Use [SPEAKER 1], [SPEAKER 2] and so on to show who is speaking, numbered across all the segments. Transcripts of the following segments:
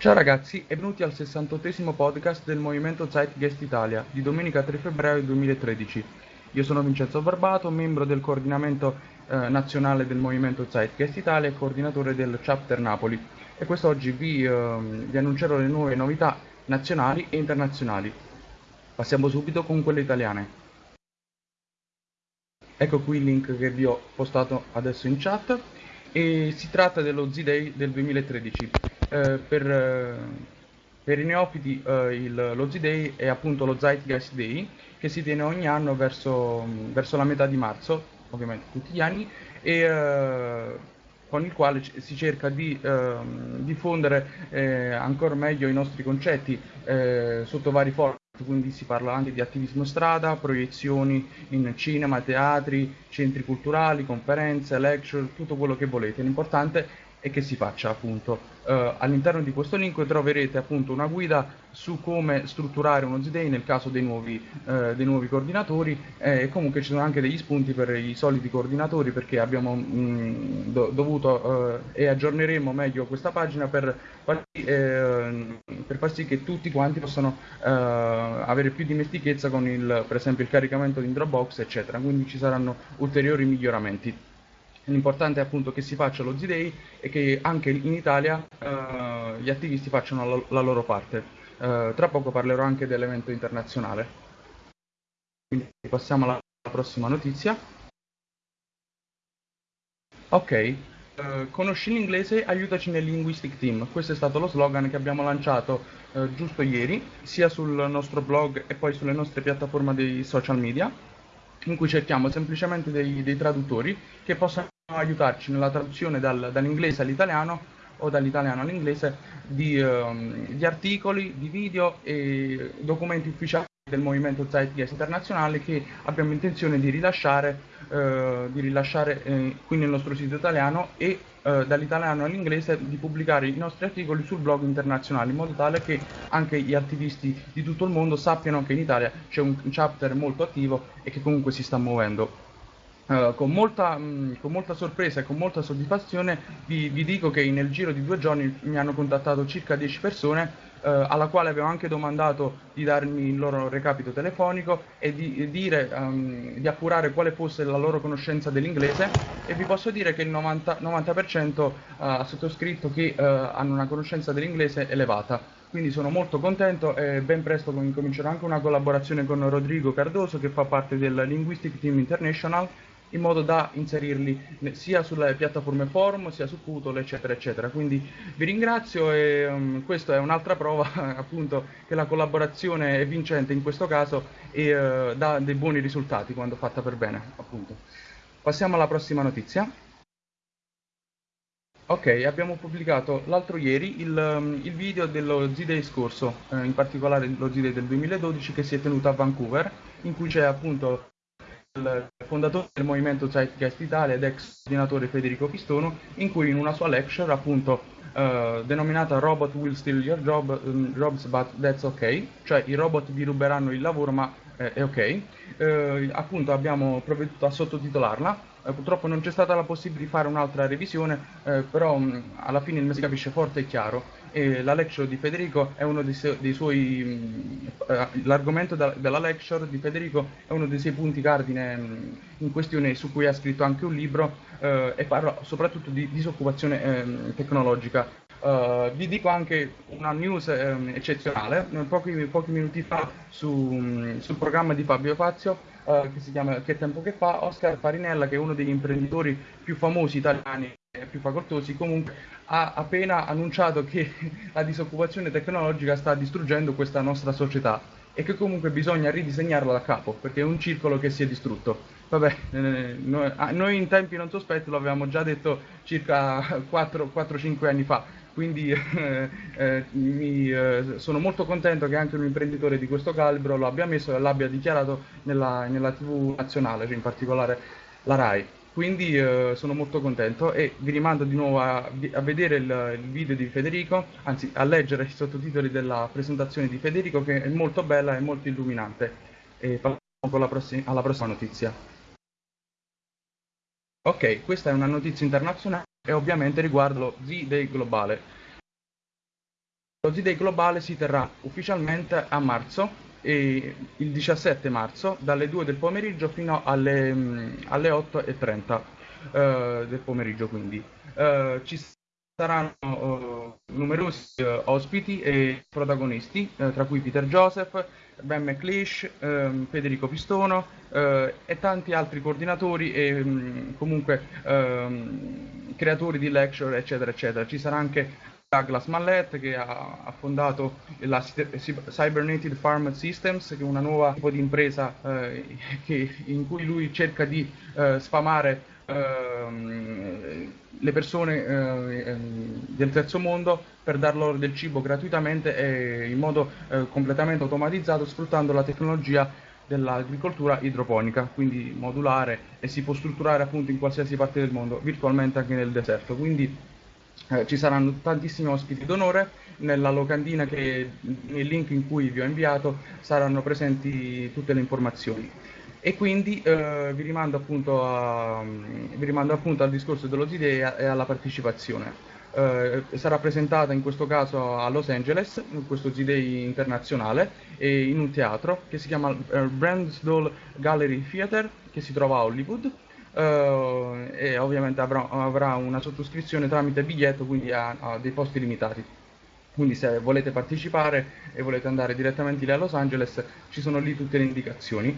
[SPEAKER 1] Ciao ragazzi e benvenuti al 68esimo podcast del Movimento Zeitgeist Italia di domenica 3 febbraio 2013. Io sono Vincenzo Barbato, membro del coordinamento eh, nazionale del Movimento Zeitgeist Italia e coordinatore del Chapter Napoli e quest'oggi vi, eh, vi annuncerò le nuove novità nazionali e internazionali. Passiamo subito con quelle italiane. Ecco qui il link che vi ho postato adesso in chat e si tratta dello Z-Day del 2013 eh, per, eh, per, i neofiti eh, il, lo Z-Day è appunto lo Zeitgeist Day che si tiene ogni anno verso, verso la metà di marzo, ovviamente tutti gli anni, e eh, con il quale si cerca di eh, diffondere eh, ancora meglio i nostri concetti eh, sotto vari format, quindi si parla anche di attivismo strada, proiezioni in cinema, teatri, centri culturali, conferenze, lecture, tutto quello che volete. L'importante e che si faccia appunto. Uh, all'interno di questo link troverete appunto una guida su come strutturare uno Z-Day nel caso dei nuovi, uh, dei nuovi coordinatori e comunque ci sono anche degli spunti per i soliti coordinatori perché abbiamo mh, mm, do dovuto uh, e aggiorneremo meglio questa pagina per, eh, per, far sì che tutti quanti possano avere più dimestichezza con il, per esempio il caricamento di Dropbox eccetera, quindi ci saranno ulteriori miglioramenti. L'importante è appunto che si faccia lo Z-Day e che anche in Italia eh, gli attivisti facciano la, la loro parte. Eh, tra poco parlerò anche dell'evento internazionale. Quindi passiamo alla prossima notizia. Ok, eh, conosci l'inglese, aiutaci nel Linguistic Team. Questo è stato lo slogan che abbiamo lanciato eh, giusto ieri, sia sul nostro blog e poi sulle nostre piattaforme dei social media in cui cerchiamo semplicemente dei, dei, traduttori che possano aiutarci nella traduzione dal, dall'inglese all'italiano o dall'italiano all'inglese di, um, di, articoli, di video e documenti ufficiali del movimento Zeitgeist internazionale che abbiamo intenzione di rilasciare, eh, di rilasciare eh, qui nel nostro sito italiano e eh, dall'italiano all'inglese di pubblicare i nostri articoli sul blog internazionale in modo tale che anche gli attivisti di tutto il mondo sappiano che in Italia c'è un chapter molto attivo e che comunque si sta muovendo. Uh, con, molta, mh, con, molta, sorpresa e con molta soddisfazione vi, vi, dico che nel giro di due giorni mi hanno contattato circa 10 persone uh, alla quale avevo anche domandato di darmi il loro recapito telefonico e di, di dire, um, di appurare quale fosse la loro conoscenza dell'inglese e vi posso dire che il 90%, 90% uh, ha sottoscritto che hanno una conoscenza dell'inglese elevata. Quindi sono molto contento e ben presto incomincerò anche una collaborazione con Rodrigo Cardoso che fa parte del Linguistic Team International in modo da inserirli sia sulle piattaforme forum sia su Putol eccetera eccetera. Quindi vi ringrazio e um, questa è un'altra prova appunto che la collaborazione è vincente in questo caso e uh, dà dei buoni risultati quando fatta per bene appunto. Passiamo alla prossima notizia. Ok, abbiamo pubblicato l'altro ieri il, um, il, video dello Z-Day scorso, eh, in particolare lo Z-Day del 2012 che si è tenuto a Vancouver, in cui c'è appunto il fondatore del movimento Zeitgeist Italia ed ex coordinatore Federico Pistono, in cui in una sua lecture, appunto uh, denominata Robot will steal your job, um, jobs but that's ok, cioè i robot vi ruberanno il lavoro ma eh, è ok, uh, appunto abbiamo provveduto a sottotitolarla eh, purtroppo non c'è stata la possibilità di fare un'altra revisione, eh, però mh, alla fine il si capisce forte e chiaro. E la lecture di Federico è uno dei, su dei suoi. Eh, l'argomento della lecture di Federico è uno dei suoi punti cardine mh, in questione, su cui ha scritto anche un libro eh, e parla soprattutto di disoccupazione ehm, tecnologica. Uh, vi dico anche una news um, eccezionale, pochi, pochi, minuti fa su, sul programma di Fabio Fazio uh, che si chiama Che tempo che fa, Oscar Farinella che è uno degli imprenditori più famosi italiani e più facoltosi comunque ha appena annunciato che la disoccupazione tecnologica sta distruggendo questa nostra società e che comunque bisogna ridisegnarla da capo perché è un circolo che si è distrutto. Vabbè, eh, noi, ah, noi, in tempi non sospetti lo avevamo già detto circa 4-5 anni fa, quindi eh, eh, mi, eh, sono molto contento che anche un imprenditore di questo calibro lo abbia messo e l'abbia dichiarato nella, nella, tv nazionale, cioè in particolare la RAI. Quindi eh, sono molto contento e vi rimando di nuovo a, a vedere il, il, video di Federico, anzi a leggere i sottotitoli della presentazione di Federico che è molto bella e molto illuminante. E passiamo prossi alla prossima notizia. Ok, questa è una notizia internazionale e ovviamente riguarda lo Z-Day globale. lo Z-Day globale si terrà ufficialmente a marzo, il 17 marzo, dalle 2 del pomeriggio fino alle, alle 8.30 eh, del pomeriggio. Quindi eh, ci saranno uh, numerosi uh, ospiti e protagonisti, uh, tra cui Peter Joseph, Ben McLeish, um, Federico Pistono e tanti altri coordinatori e um, comunque um, creatori di lecture, eccetera, eccetera. Ci sarà anche Douglas Mallet che ha, ha fondato la Cybernated Farm Systems, che è una nuova tipo di impresa eh, che, in cui lui cerca di eh, sfamare Ehm, le persone eh, ehm, del terzo mondo per dar loro del cibo gratuitamente e in modo eh, completamente automatizzato sfruttando la tecnologia dell'agricoltura idroponica, quindi modulare e si può strutturare appunto in qualsiasi parte del mondo, virtualmente anche nel deserto. Quindi eh, ci saranno tantissimi ospiti d'onore, nella locandina che nel link in cui vi ho inviato saranno presenti tutte le informazioni e quindi eh, vi, rimando appunto a, vi rimando appunto al discorso dello Z-Day e alla partecipazione. Eh, sarà presentata in questo caso a Los Angeles, questo Z-Day internazionale, in un teatro che si chiama eh, Brandsdall Gallery Theatre, che si trova a Hollywood. Uh, e ovviamente avrà, avrà, una sottoscrizione tramite biglietto, quindi ha, ha, dei posti limitati. Quindi se volete partecipare e volete andare direttamente lì a Los Angeles, ci sono lì tutte le indicazioni.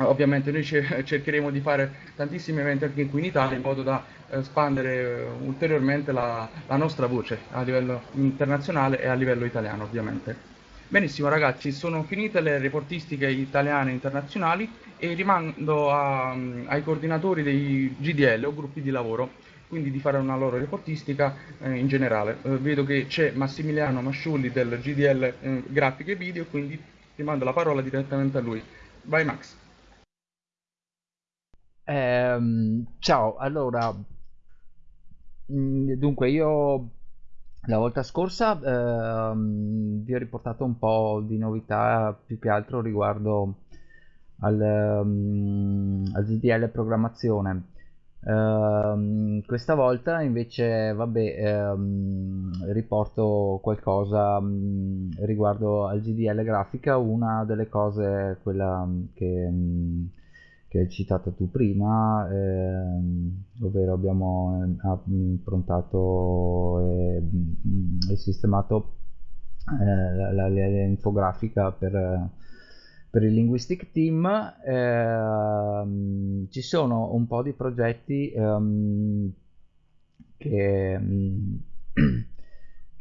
[SPEAKER 1] Ovviamente noi cercheremo di fare tantissimi eventi anche qui in Italia in modo da espandere eh, ulteriormente la, la nostra voce a livello internazionale e a livello italiano ovviamente. Benissimo ragazzi, sono finite le reportistiche italiane e internazionali e rimando a, ai coordinatori dei GDL o gruppi di lavoro, quindi di fare una loro reportistica eh, in generale. Eh, vedo che c'è Massimiliano Masciulli del GDL eh, Grafiche e Video, quindi rimando la parola direttamente a lui. Vai Max.
[SPEAKER 2] Ehm, ciao, allora, mm, dunque io la volta scorsa ehm, vi ho riportato un po' di novità più che altro riguardo al, um, al GDL programmazione. Uh, questa volta invece vabbè uh, riporto qualcosa um, riguardo al GDL grafica una delle cose quella che che hai citato tu prima, ehm, ovvero abbiamo improntato e, mm, e sistemato eh, l'infografica per, per il Linguistic Team. Eh, ci sono un po' di progetti ehm, che,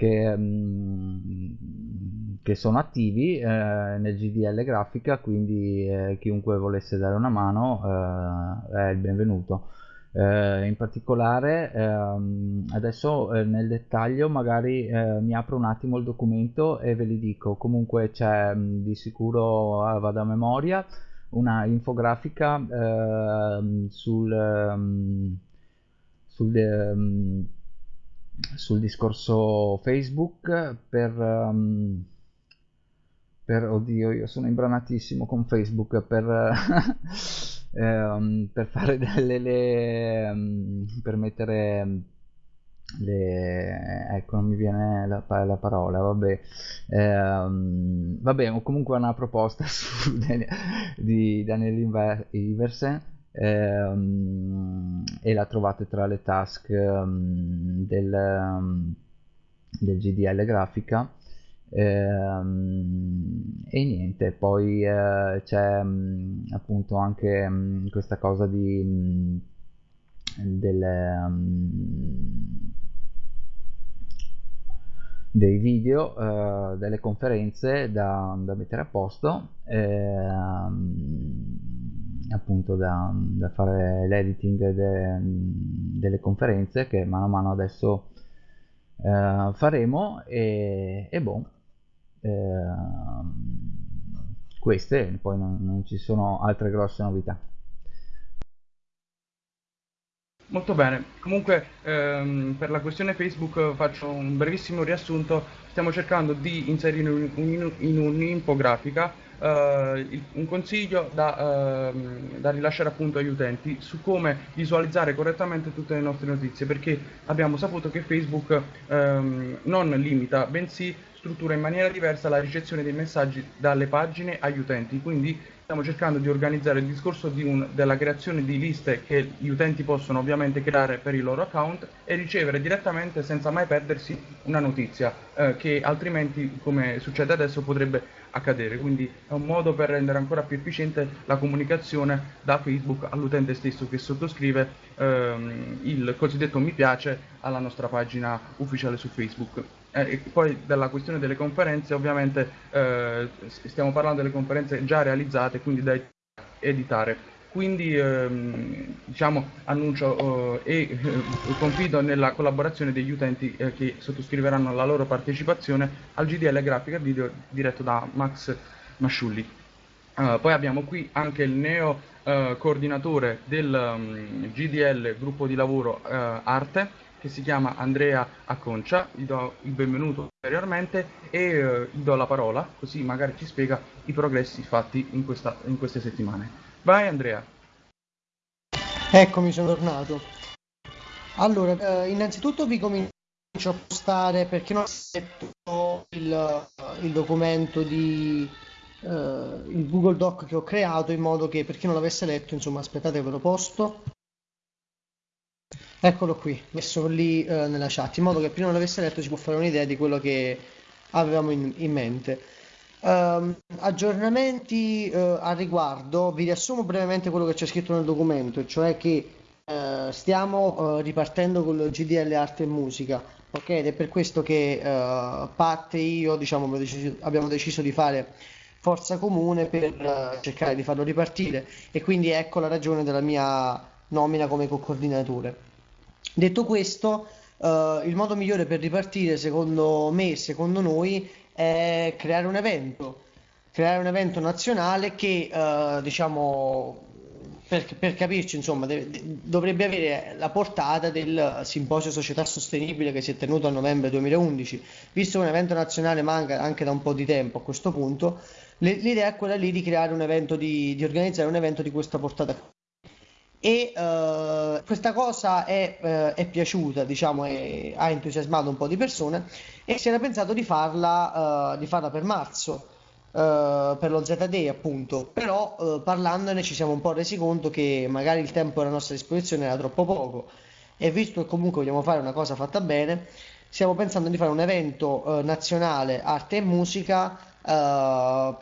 [SPEAKER 2] mm, che che sono attivi eh, nel GDL grafica, quindi eh, chiunque volesse dare una mano eh, è il benvenuto. Eh, in particolare ehm, adesso eh, nel dettaglio magari eh, mi apro un attimo il documento e ve li dico comunque c'è di sicuro vado a memoria una infografica ehm, sul, um, sul um, sul discorso Facebook per um, per oddio io sono imbranatissimo con facebook per, ehm, per fare delle le, um, per mettere le ecco non mi viene la, la parola vabbè ehm, vabbè comunque una proposta su, di Daniel Iversen ehm, e la trovate tra le task um, del, um, del GDL grafica. Ehm, e niente, poi eh, c'è mh, mm, appunto anche mh, mm, questa cosa di mh, mm, delle, dei video, uh, delle conferenze da, da, mettere a posto, eh, appunto da, da fare l'editing de, delle conferenze che mano a mano adesso uh, faremo e, e boh Ehm, queste poi non, non ci sono altre grosse novità
[SPEAKER 1] Molto bene, comunque ehm, per la questione Facebook faccio un brevissimo riassunto, stiamo cercando di inserire in, in, in un'infografica eh, un consiglio da, ehm, da, rilasciare appunto agli utenti su come visualizzare correttamente tutte le nostre notizie, perché abbiamo saputo che Facebook ehm, non limita, bensì struttura in maniera diversa la ricezione dei messaggi dalle pagine agli utenti, quindi stiamo cercando di organizzare il discorso di un, della creazione di liste che gli utenti possono ovviamente creare per i loro account e ricevere direttamente senza mai perdersi una notizia eh, che altrimenti come succede adesso potrebbe accadere. Quindi è un modo per rendere ancora più efficiente la comunicazione da Facebook all'utente stesso che sottoscrive ehm, il cosiddetto mi piace alla nostra pagina ufficiale su Facebook eh, poi della questione delle conferenze, ovviamente eh, stiamo parlando delle conferenze già realizzate, quindi da editare. Quindi ehm, diciamo, annuncio eh, e eh, confido nella collaborazione degli utenti eh, che sottoscriveranno la loro partecipazione al GDL Grafica Video diretto da Max Masciulli. Uh, poi abbiamo qui anche il neo coordinatore del um, mm, GDL gruppo di lavoro Arte, che si chiama Andrea Acconcia, gli do il benvenuto ulteriormente e eh, gli do la parola, così magari ci spiega i progressi fatti in, questa, in queste settimane. Vai Andrea.
[SPEAKER 3] Eccomi, sono tornato. Allora, eh, innanzitutto vi comincio a postare perché non ho letto il, il documento di eh, il Google Doc che ho creato in modo che per chi non l'avesse letto, insomma, aspettate ve lo posto. Eccolo qui, messo lì eh, nella chat, in modo che prima non l'avesse letto si può fare un'idea di quello che avevamo in, in mente. Um, aggiornamenti uh, a riguardo, vi riassumo brevemente quello che c'è scritto nel documento, cioè che uh, stiamo uh, ripartendo con il GDL Arte e Musica, ok? Ed è per questo che Pat e io diciamo, abbiamo deciso di fare forza comune per cercare di farlo ripartire e quindi ecco la ragione della mia nomina come co-coordinatore. Detto questo, uh, il modo migliore per ripartire, secondo me e secondo noi, è creare un evento. Creare un evento nazionale che, uh, diciamo, per, per, capirci, insomma, deve, dovrebbe avere la portata del simposio Società Sostenibile che si è tenuto a novembre 2011. Visto che un evento nazionale manca anche da un po' di tempo a questo punto, l'idea è quella lì di creare un evento, di, di organizzare un evento di questa portata e uh, questa cosa è, uh, è piaciuta, diciamo, è, ha entusiasmato un po' di persone e si era pensato di farla, uh, di farla per marzo, per lo Z-Day appunto, però parlandone ci siamo un po' resi conto che magari il tempo a nostra disposizione era troppo poco. E visto che comunque vogliamo fare una cosa fatta bene, stiamo pensando di fare un evento nazionale arte e musica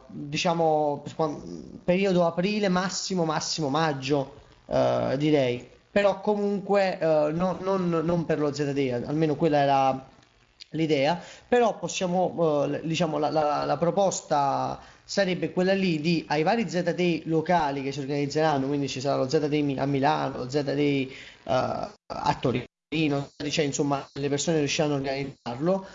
[SPEAKER 3] diciamo periodo aprile massimo massimo maggio uh, direi. Però comunque uh, no, non, non, per lo ZD, almeno quella era l'idea, però possiamo, uh, diciamo, la, la, la, proposta sarebbe quella lì di ai vari ZD locali che si organizzeranno, quindi ci sarà lo ZD a Milano, lo ZD a Torino, cioè insomma le persone riusciranno a organizzarlo.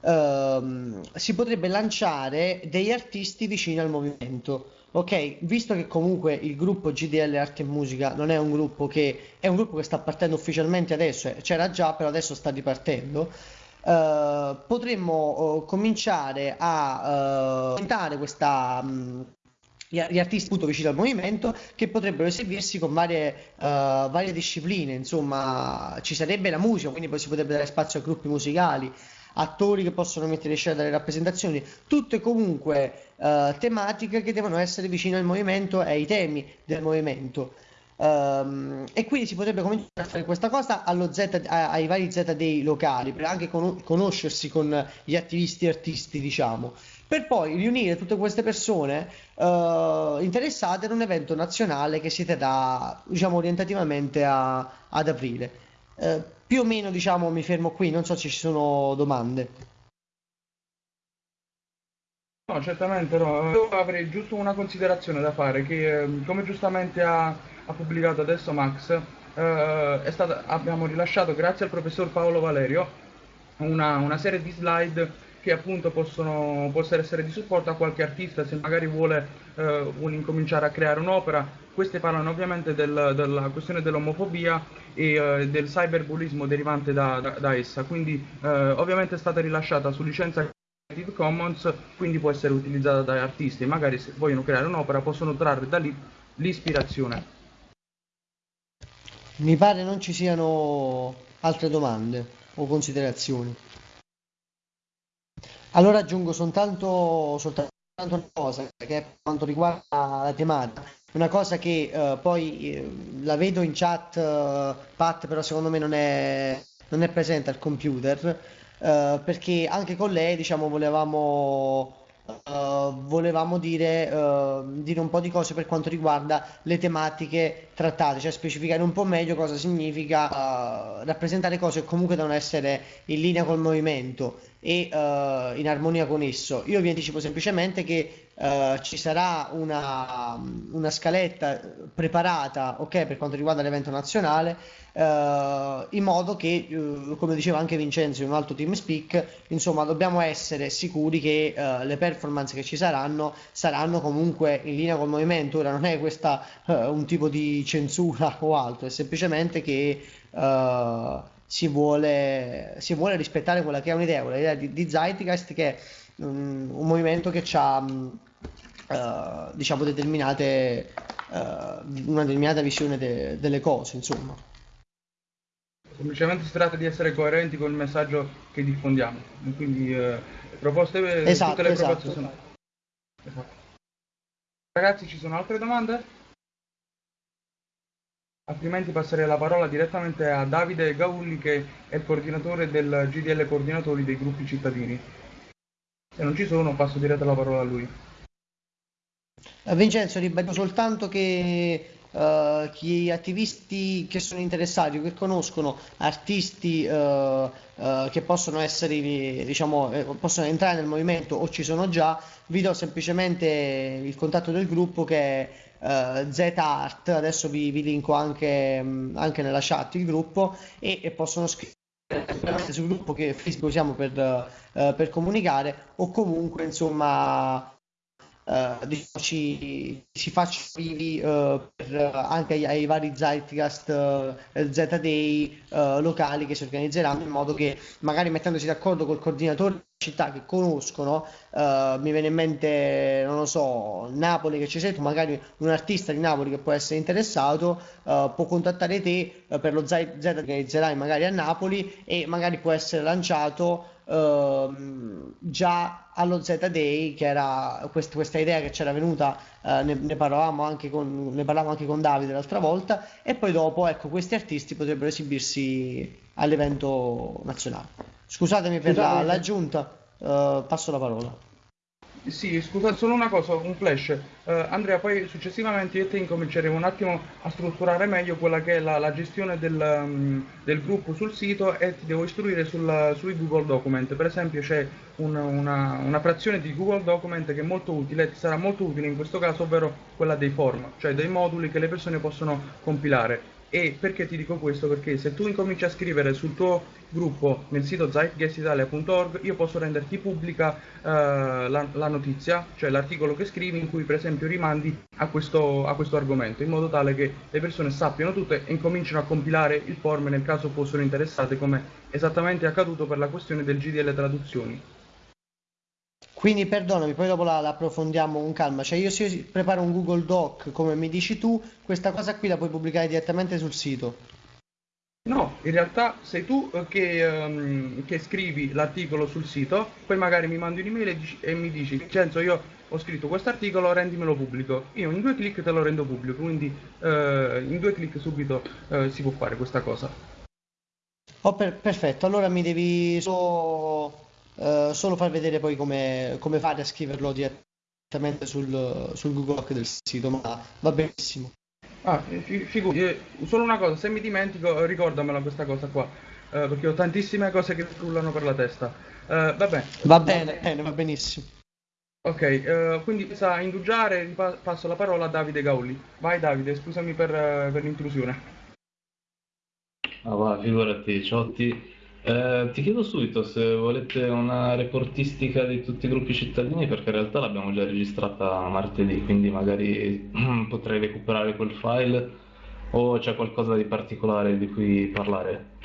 [SPEAKER 3] Uh, si potrebbe lanciare degli artisti vicini al movimento ok, visto che comunque il gruppo GDL Arte e Musica non è un gruppo che è un gruppo che sta partendo ufficialmente adesso, eh, c'era già, però adesso sta ripartendo. Uh, potremmo uh, cominciare a uh, questa mh, gli artisti appunto vicini al movimento che potrebbero esibirsi con varie, uh, varie discipline, insomma ci sarebbe la musica, quindi poi si potrebbe dare spazio a gruppi musicali, attori che possono mettere in scena delle rappresentazioni, tutte comunque uh, tematiche che devono essere vicine al movimento e ai temi del movimento. Um, e quindi si potrebbe cominciare a fare questa cosa Z, ai vari ZD locali per anche con, conoscersi con gli attivisti e artisti, diciamo, per poi riunire tutte queste persone uh, interessate in un evento nazionale che si terrà, diciamo, orientativamente a, ad aprile. Uh, più o meno, diciamo, mi fermo qui, non so se ci sono domande.
[SPEAKER 1] No, certamente no. Io avrei giusto una considerazione da fare, che ehm, come giustamente ha, ha pubblicato adesso Max, eh, stata, abbiamo rilasciato, grazie al professor Paolo Valerio, una, una, serie di slide che appunto possono, possono essere di supporto a qualche artista se magari vuole, eh, vuole incominciare a creare un'opera. Queste parlano ovviamente del, della questione dell'omofobia e eh, del cyberbullismo derivante da, da, da essa, quindi eh, ovviamente è stata rilasciata su licenza Creative Commons, quindi può essere utilizzata dagli artisti magari se vogliono creare un'opera possono trarre da lì l'ispirazione.
[SPEAKER 3] Mi pare non ci siano altre domande o considerazioni. Allora aggiungo soltanto, soltanto una cosa che per quanto riguarda la tematica, una cosa che eh, poi eh, la vedo in chat, eh, Pat, però secondo me non è, non è presente al computer, eh, perché anche con lei diciamo volevamo Uh, volevamo dire, uh, dire, un po' di cose per quanto riguarda le tematiche trattate, cioè specificare un po' meglio cosa significa uh, rappresentare cose che comunque devono essere in linea col movimento e in armonia con esso. Io vi anticipo semplicemente che ci sarà una, una, scaletta preparata okay, per quanto riguarda l'evento nazionale Uh, in modo che, uh, come diceva anche Vincenzo in un altro team speak, insomma, dobbiamo essere sicuri che uh, le performance che ci saranno saranno comunque in linea col movimento. Ora non è questa un tipo di censura o altro, è semplicemente che si vuole, si, vuole, rispettare quella che è un'idea, l'idea di, di Zeitgeist, che è um, un movimento che ha um, diciamo determinate una determinata visione de- delle cose, insomma.
[SPEAKER 1] Semplicemente si tratta di essere coerenti con il messaggio che diffondiamo. Quindi eh, proposte, esatto, tutte le esatto. proposte sono... Esatto. Ragazzi, ci sono altre domande? Altrimenti passerei la parola direttamente a Davide Gaulli che è il coordinatore del GDL Coordinatori dei gruppi cittadini. Se non ci sono passo direttamente la parola a lui.
[SPEAKER 3] Vincenzo, ribadisco soltanto che Uh, gli attivisti che sono interessati che conoscono artisti uh, uh, che possono essere diciamo eh, possono entrare nel movimento o ci sono già vi do semplicemente il contatto del gruppo che è Z-Art adesso vi, vi linko anche, mm, anche, nella chat il gruppo e, e possono scrivere sul gruppo che Facebook usiamo per, per comunicare o comunque insomma Uh, diciamo, ci, si faccia vivi uh, per, anche ai, ai, vari Zeitgeist uh, Z-Day locali che si organizzeranno in modo che magari mettendosi d'accordo col coordinatore di città che conoscono mi viene in mente non lo so Napoli che ci sei tu magari un artista di Napoli che può essere interessato può contattare te per lo Z che organizzerai magari a Napoli e magari può essere lanciato Uh, già allo Z-Day, che era quest- questa idea che c'era venuta, uh, ne, ne, parlavamo anche con, ne parlavamo anche con Davide l'altra volta, e poi dopo, ecco, questi artisti potrebbero esibirsi all'evento nazionale. Scusatemi per la, l'aggiunta, uh, passo la parola.
[SPEAKER 1] Sì, scusa, solo una cosa, un flash. Uh, Andrea, poi successivamente io e te incominceremo un attimo a strutturare meglio quella che è la, la gestione del, um, del, gruppo sul sito e ti devo istruire sul, sui Google Document. Per esempio c'è un, una, una, frazione di Google Document che è molto utile, ti sarà molto utile in questo caso, ovvero quella dei form, cioè dei moduli che le persone possono compilare. E perché ti dico questo? Perché se tu incominci a scrivere sul tuo gruppo nel sito zeitgeistitalia.org io posso renderti pubblica uh, la, la, notizia, cioè l'articolo che scrivi in cui per esempio rimandi a questo, a questo argomento, in modo tale che le persone sappiano tutto e incominciano a compilare il form nel caso fossero interessate, come esattamente è accaduto per la questione del GDL traduzioni.
[SPEAKER 3] Quindi perdonami, poi dopo la, la approfondiamo con calma. Cioè io se io preparo un Google Doc come mi dici tu, questa cosa qui la puoi pubblicare direttamente sul sito.
[SPEAKER 1] No, in realtà sei tu eh, che, um, che scrivi l'articolo sul sito, poi magari mi mandi un'email e, e mi dici, Vincenzo io ho scritto questo articolo, rendimelo pubblico. Io in due clic te lo rendo pubblico, quindi uh, in due clic subito uh, si può fare questa cosa.
[SPEAKER 3] Oh, per, perfetto, allora mi devi solo eh, solo far vedere poi come, come, fare a scriverlo direttamente sul, sul Google Doc del sito, ma va benissimo.
[SPEAKER 1] Ah, figurati, eh, solo una cosa, se mi dimentico ricordamela questa cosa qua, eh, perché ho tantissime cose che frullano per la testa. Eh, vabbè.
[SPEAKER 3] Va bene, bene, va benissimo.
[SPEAKER 1] Ok, uh, quindi sa indugiare, passo la parola a Davide Gaulli. Vai Davide, scusami per, per l'intrusione.
[SPEAKER 4] Ah, va, figurati, Ciotti. Eh, ti chiedo subito se volete una reportistica di tutti i gruppi cittadini, perché in realtà l'abbiamo già registrata martedì, quindi magari potrei recuperare quel file o c'è qualcosa di particolare di cui parlare.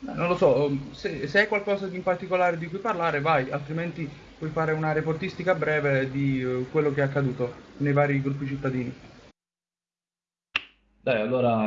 [SPEAKER 1] Non lo so, se, se hai qualcosa di in particolare di cui parlare, vai, altrimenti puoi fare una reportistica breve di uh, quello che è accaduto nei vari gruppi cittadini.
[SPEAKER 4] Dai, allora,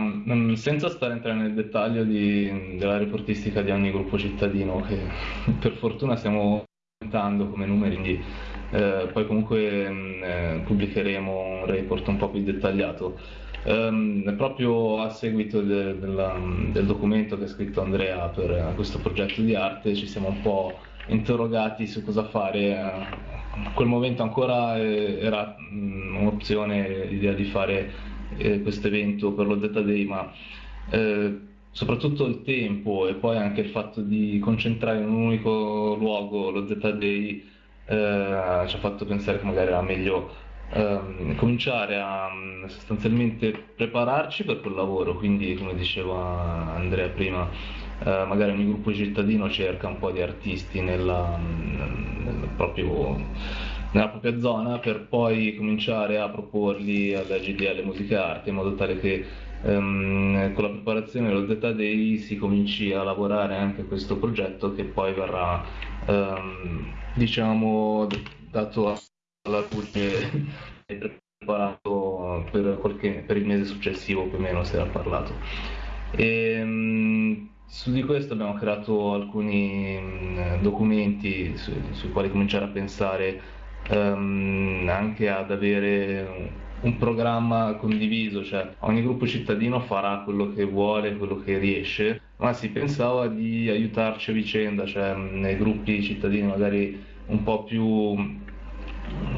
[SPEAKER 4] senza stare a entrare nel dettaglio di, della reportistica di ogni gruppo cittadino, che per fortuna stiamo aumentando come numeri, quindi eh, poi comunque mm, eh, pubblicheremo un report un po' più dettagliato. Um, proprio a seguito de, de la, del documento che ha scritto Andrea per questo progetto di arte ci siamo un po' interrogati su cosa fare. A quel momento ancora eh, era mm, un'opzione l'idea di fare eh, questo evento per lo Z Day, ma eh, soprattutto il tempo e poi anche il fatto di concentrare in un unico luogo lo Z Day eh, ci ha fatto pensare che magari era meglio ehm, cominciare a mm, sostanzialmente prepararci per quel lavoro, quindi come diceva Andrea prima, eh, magari ogni gruppo cittadino cerca un po' di artisti nella, nel proprio, nella propria zona per poi cominciare a proporli alla GDL Musica e Arte in modo tale che ehm, con la preparazione dello Z Day si cominci a lavorare anche questo progetto che poi verrà ehm, diciamo dato alla luce preparato per, qualche, per, il mese successivo più o meno si era parlato. E, ehm, su di questo abbiamo creato alcuni mh, documenti su, sui quali cominciare a pensare um, anche ad avere un programma condiviso, cioè ogni gruppo cittadino farà quello che vuole, quello che riesce, ma si pensava di aiutarci a vicenda, cioè nei gruppi cittadini magari un po' più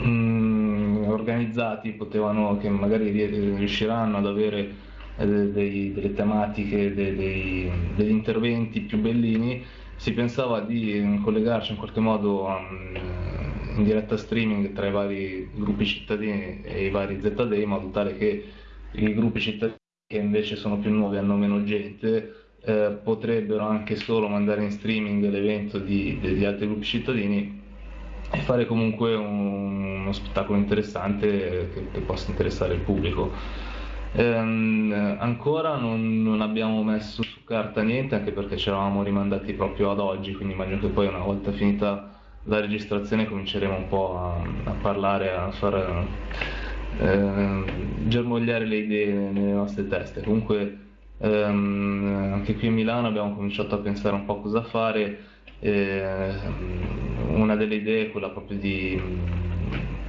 [SPEAKER 4] mm, organizzati potevano, che magari riusciranno ad avere eh, dei, delle tematiche, dei, dei, degli interventi più bellini, si pensava di collegarci in qualche modo um, in diretta streaming tra i vari gruppi cittadini e i vari ZD in modo tale che i gruppi cittadini che invece sono più nuovi e hanno meno gente eh, potrebbero anche solo mandare in streaming l'evento di, degli altri gruppi cittadini e fare comunque un, uno spettacolo interessante che, che, possa interessare il pubblico. Ehm, ancora non, non, abbiamo messo su carta niente anche perché ci eravamo rimandati proprio ad oggi, quindi immagino che poi una volta finita la registrazione cominceremo un po' a, a parlare, a far eh, germogliare le idee nelle nostre teste. Comunque ehm, anche qui a Milano abbiamo cominciato a pensare un po' cosa fare eh, una delle idee è quella proprio di mm,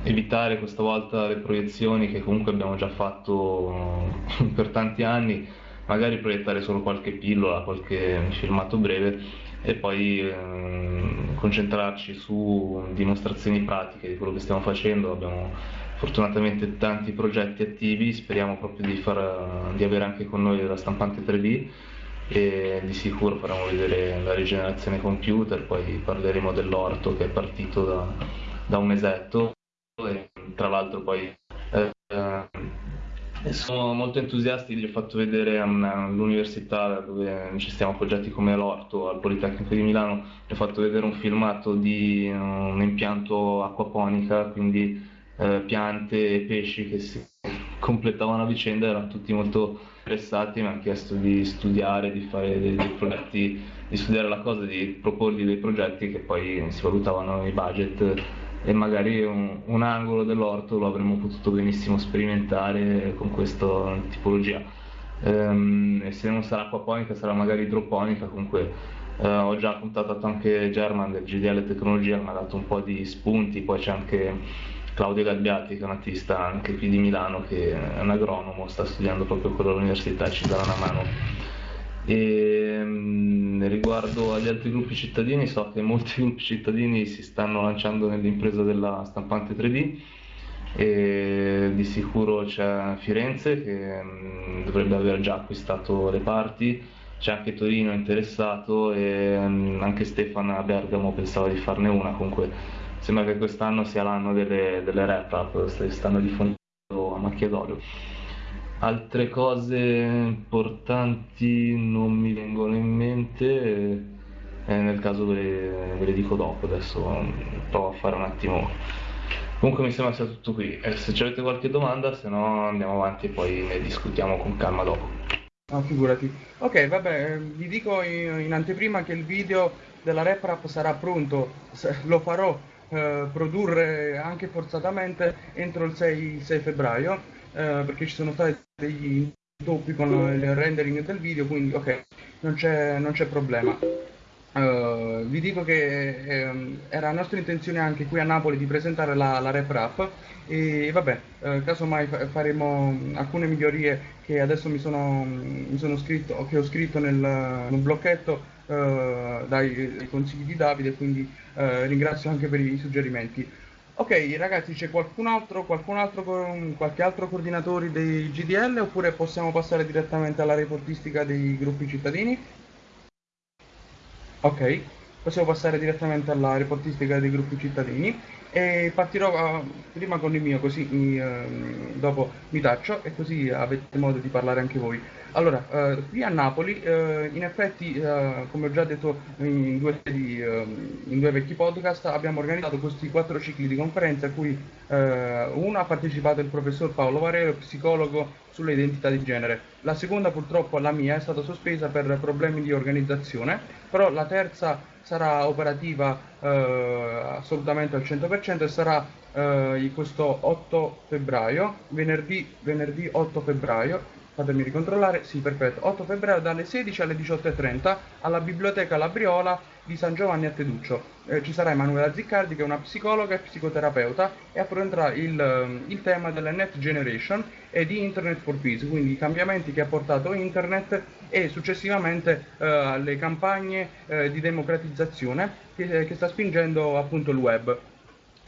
[SPEAKER 4] evitare questa volta le proiezioni che comunque abbiamo già fatto per tanti anni, magari proiettare solo qualche pillola, qualche filmato breve e poi eh, concentrarci su dimostrazioni pratiche di quello che stiamo facendo. Abbiamo fortunatamente tanti progetti attivi, speriamo proprio di, far, di avere anche con noi la stampante 3D e di sicuro faremo vedere la rigenerazione computer, poi parleremo dell'orto che è partito da, da un mesetto e tra l'altro poi eh, sono molto entusiasti, gli ho fatto vedere all'università dove ci stiamo appoggiati come l'orto al Politecnico di Milano, gli ho fatto vedere un filmato di un impianto acquaponica, quindi eh, piante e pesci che si completavano a vicenda, erano tutti molto interessati, mi hanno chiesto di studiare, di fare dei, dei, progetti, di studiare la cosa, di proporgli dei progetti che poi si valutavano i budget e magari un, un angolo dell'orto lo avremmo potuto benissimo sperimentare con questa tipologia. Ehm, e se non sarà acquaponica sarà magari idroponica, comunque eh, ho già contattato anche German del GDL Tecnologia, mi ha dato un po' di spunti, poi c'è anche Claudio Gabbiati, che è un artista anche qui di Milano, che è un agronomo, sta studiando proprio quello all'università, ci darà una mano. E, mh, riguardo agli altri gruppi cittadini, so che molti gruppi cittadini si stanno lanciando nell'impresa della stampante 3D e di sicuro c'è Firenze che mh, dovrebbe aver già acquistato le parti, c'è anche Torino interessato e mh, anche Stefano a Bergamo pensava di farne una, comunque sembra che quest'anno sia l'anno delle, delle rap, stanno diffondendo a macchia d'olio. Altre cose importanti non mi vengono in mente, e nel caso ve le, ve le dico dopo, adesso provo a fare un attimo. Comunque mi sembra sia tutto qui. E se avete qualche domanda, se no andiamo avanti e poi ne discutiamo con calma dopo.
[SPEAKER 1] No, figurati. Ok, vabbè, vi dico in, anteprima che il video della rap rap sarà pronto, lo farò eh, produrre anche forzatamente entro il 6, 6 febbraio, eh, perché ci sono stati degli intoppi con il rendering del video, quindi ok, non c'è, non c'è problema. Uh, vi dico che eh, era nostra intenzione anche qui a Napoli di presentare la, la Rap Rap e vabbè, uh, casomai fa- faremo alcune migliorie che adesso mi sono, mi sono scritto, che ho scritto nel, nel blocchetto uh, dai, dai, consigli di Davide, quindi ringrazio anche per i suggerimenti. Ok ragazzi, c'è qualcun altro, qualcun altro, qualche altro coordinatore dei GDL oppure possiamo passare direttamente alla reportistica dei gruppi cittadini? Ok, possiamo passare direttamente alla reportistica dei gruppi cittadini e partirò uh, prima con il mio così mi, uh, dopo mi taccio e così avete modo di parlare anche voi. Allora, uh, qui a Napoli, in effetti, come ho già detto in due, di, in due, vecchi podcast, abbiamo organizzato questi quattro cicli di conferenze a cui uno ha partecipato il professor Paolo Varero, psicologo sulle identità di genere. La seconda purtroppo, la mia, è stata sospesa per problemi di organizzazione, però la terza sarà operativa eh, assolutamente al 100% e sarà eh, questo 8 febbraio, venerdì, venerdì 8 febbraio, fatemi ricontrollare, sì perfetto, 8 febbraio dalle 16 alle 18.30 alla Biblioteca Labriola di San Giovanni a Teduccio. Eh, ci sarà Emanuela Ziccardi che è una psicologa e psicoterapeuta e affronterà il, ehm, il, tema della Net Generation e di Internet for Peace, quindi i cambiamenti che ha portato Internet e successivamente eh, le campagne eh, di democratizzazione che, che sta spingendo appunto il web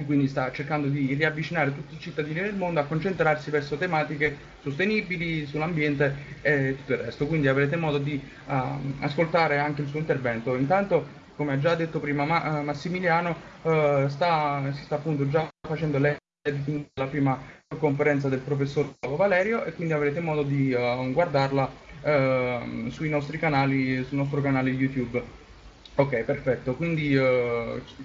[SPEAKER 1] e quindi sta cercando di riavvicinare tutti i cittadini del mondo a concentrarsi verso tematiche sostenibili, sull'ambiente e tutto il resto. Quindi avrete modo di uh, ascoltare anche il suo intervento. Intanto come ha già detto prima Ma- eh, Massimiliano, uh, sta, si sta appunto già facendo l'editing della prima conferenza del professor Valerio e quindi avrete modo di uh, guardarla uh, sui nostri canali, sul nostro canale YouTube. Ok, perfetto, quindi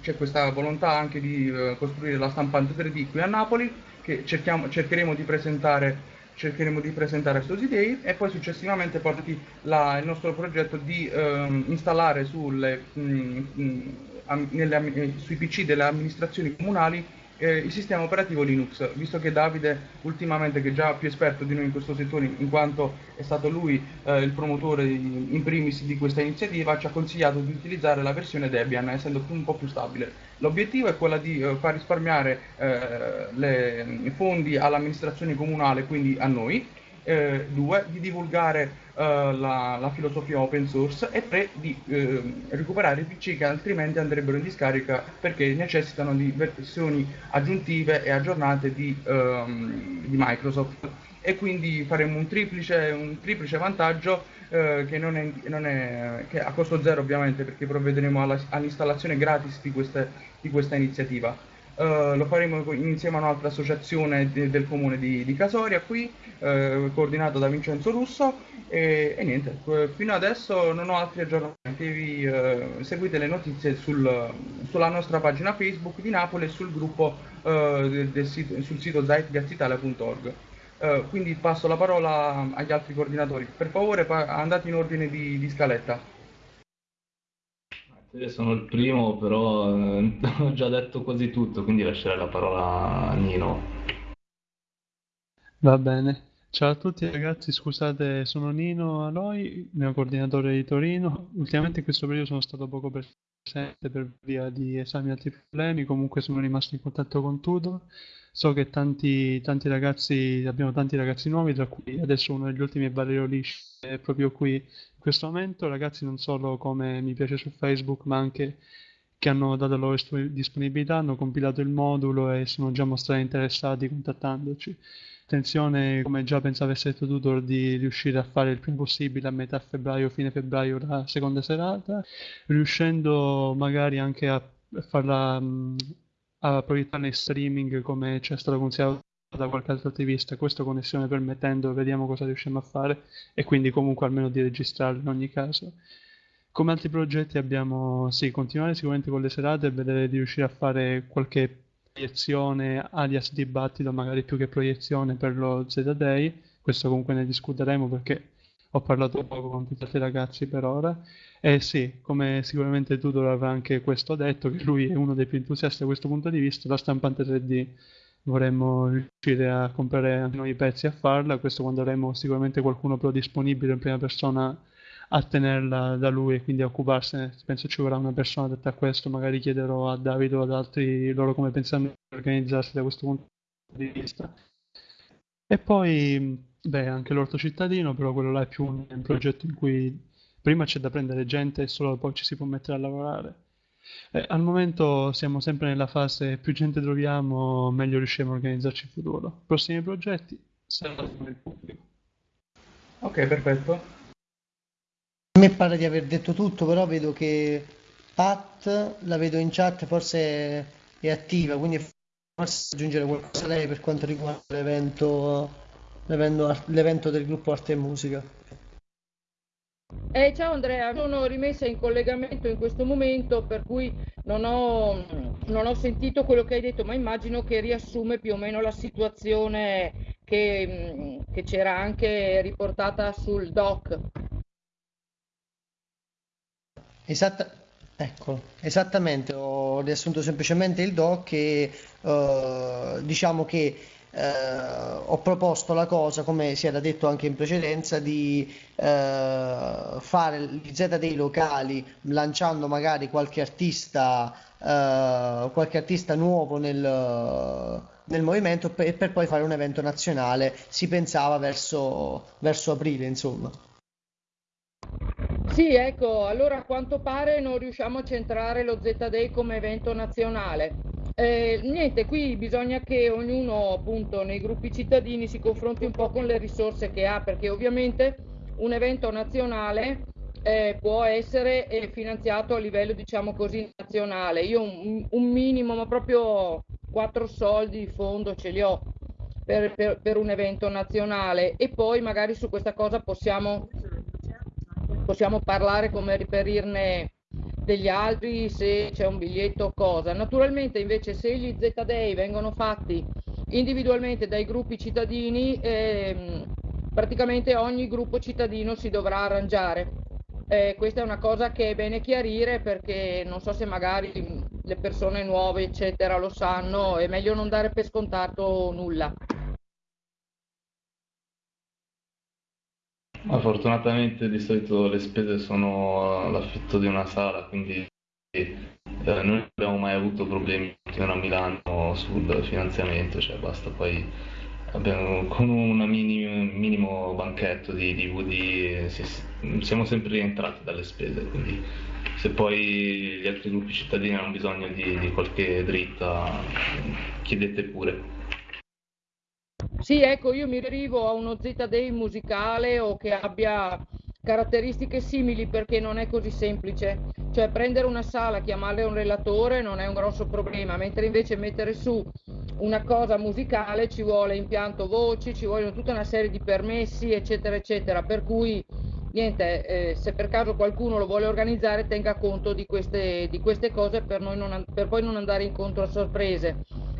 [SPEAKER 1] c'è questa volontà anche di costruire la stampante 3D qui a Napoli che cerchiamo, cercheremo di presentare cercheremo di presentare questi Day e poi successivamente porti la, il nostro progetto di ehm, installare sulle, mh, mm, mh, mm, nelle, eh, sui PC delle amministrazioni comunali eh, il sistema operativo Linux, visto che Davide ultimamente, che è già più esperto di noi in questo settore, in quanto è stato lui eh, il promotore in primis di questa iniziativa, ci ha consigliato di utilizzare la versione Debian, essendo un po' più stabile. L'obiettivo è quello di eh, far risparmiare eh, i fondi all'amministrazione comunale, quindi a noi, eh, due, di divulgare eh, la, la, filosofia open source e tre, di eh, recuperare i PC che altrimenti andrebbero in discarica perché necessitano di versioni aggiuntive e aggiornate di, ehm, di Microsoft e quindi faremo un triplice, un triplice vantaggio eh, che, non è, non è, che a costo zero ovviamente perché provvederemo alla, all'installazione gratis di, queste, di questa iniziativa. Uh, lo faremo insieme a un'altra associazione de- del comune di, di Casoria qui, uh, coordinato da Vincenzo Russo e, e, niente, fino adesso non ho altri aggiornamenti, vi, uh, seguite le notizie sul, sulla nostra pagina Facebook di Napoli e sul gruppo del, del sito, sul sito zeitgazitalia.org. quindi passo la parola agli altri coordinatori. Per favore andate in ordine di, di scaletta.
[SPEAKER 4] Sono il primo, però eh, ho già detto quasi tutto, quindi lascerei la parola a Nino.
[SPEAKER 5] Va bene. Ciao a tutti ragazzi, scusate, sono Nino Aloi, neocoordinatore di Torino. Ultimamente in questo periodo sono stato poco presente per via di esami e altri problemi, comunque sono rimasto in contatto con Tudor. So che tanti, tanti ragazzi, abbiamo tanti ragazzi nuovi, tra cui adesso uno degli ultimi è Valerio Lisci, è proprio qui questo momento ragazzi non solo come mi piace su Facebook ma anche che hanno dato la loro disponibilità, hanno compilato il modulo e sono già mostrati interessati contattandoci. Attenzione, come già pensava essere Tutor, di riuscire a fare il prima possibile a metà febbraio, fine febbraio la seconda serata, riuscendo magari anche a farla a proiettarla in streaming come ci è stato consigliato da qualche altro attivista, questo connessione permettendo, vediamo cosa riusciamo a fare e quindi comunque almeno di registrarlo in ogni caso. Come altri progetti abbiamo, sì, continuare sicuramente con le serate e vedere di riuscire a fare qualche proiezione alias dibattito, magari più che proiezione per lo Z-Day, questo comunque ne discuteremo perché ho parlato poco con tutti i ragazzi per ora. E sì, come sicuramente Tudor avrà anche questo detto, che lui è uno dei più entusiasti da questo punto di vista, la stampante 3D vorremmo riuscire a comprare anche noi i pezzi a farla, questo quando avremo sicuramente qualcuno però disponibile in prima persona a tenerla da lui e quindi a occuparsene. Penso ci vorrà una persona detta a questo, magari chiederò a Davide o ad altri loro come pensano di organizzarsi da questo punto di vista. E poi, beh, anche l'orto cittadino, però quello là è più un, progetto in cui prima c'è da prendere gente e solo poi ci si può mettere a lavorare. Eh, al momento siamo sempre nella fase più gente troviamo, meglio riusciamo a organizzarci in futuro. Prossimi progetti saranno il pubblico.
[SPEAKER 1] Ok, perfetto.
[SPEAKER 3] A me pare di aver detto tutto, però vedo che Pat la vedo in chat, forse è attiva, quindi forse aggiungere qualcosa lei per quanto riguarda l'evento, l'evento, l'evento del gruppo Arte e Musica.
[SPEAKER 6] Eh, ciao Andrea, sono rimessa in collegamento in questo momento per cui non ho, non ho, sentito quello che hai detto, ma immagino che riassume più o meno la situazione che, che c'era anche riportata sul doc.
[SPEAKER 3] Esatta, ecco, esattamente, ho riassunto semplicemente il doc e uh, diciamo che ho proposto la cosa, come si era detto anche in precedenza, di eh, fare gli Z dei locali lanciando magari qualche artista, eh, qualche artista nuovo nel, nel movimento per, per, poi fare un evento nazionale. Si pensava verso, verso aprile, insomma.
[SPEAKER 6] Sì, ecco, allora a quanto pare non riusciamo a centrare lo Z-Day come evento nazionale. Eh, niente, qui bisogna che ognuno appunto nei gruppi cittadini si confronti un po' con le risorse che ha, perché ovviamente un evento nazionale eh, può essere eh, finanziato a livello diciamo così nazionale. Io un, un, minimo, ma proprio quattro soldi di fondo ce li ho per, per, per un evento nazionale e poi magari su questa cosa possiamo, possiamo parlare come riperirne degli altri se c'è un biglietto o cosa. Naturalmente invece se gli Z-Day vengono fatti individualmente dai gruppi cittadini, ehm, praticamente ogni gruppo cittadino si dovrà arrangiare. Eh, questa è una cosa che è bene chiarire perché non so se magari le persone nuove eccetera lo sanno, è meglio non dare per scontato nulla.
[SPEAKER 4] Ma fortunatamente di solito le spese sono l'affitto di una sala, quindi eh, non abbiamo mai avuto problemi a Milano sul finanziamento, cioè basta poi abbiamo, con un minimo, minimo banchetto di DVD si, siamo sempre rientrati dalle spese, quindi se poi gli altri gruppi cittadini hanno bisogno di, di qualche dritta chiedete pure.
[SPEAKER 6] Sì, ecco, io mi derivo a uno Z-Day musicale o che abbia caratteristiche simili perché non è così semplice. Cioè prendere una sala, chiamarle un relatore non è un grosso problema, mentre invece mettere su una cosa musicale ci vuole impianto voci, ci vogliono tutta una serie di permessi, eccetera, eccetera. Per cui niente, eh, se per caso qualcuno lo vuole organizzare tenga conto di queste, di queste cose per, non, per poi non andare incontro a sorprese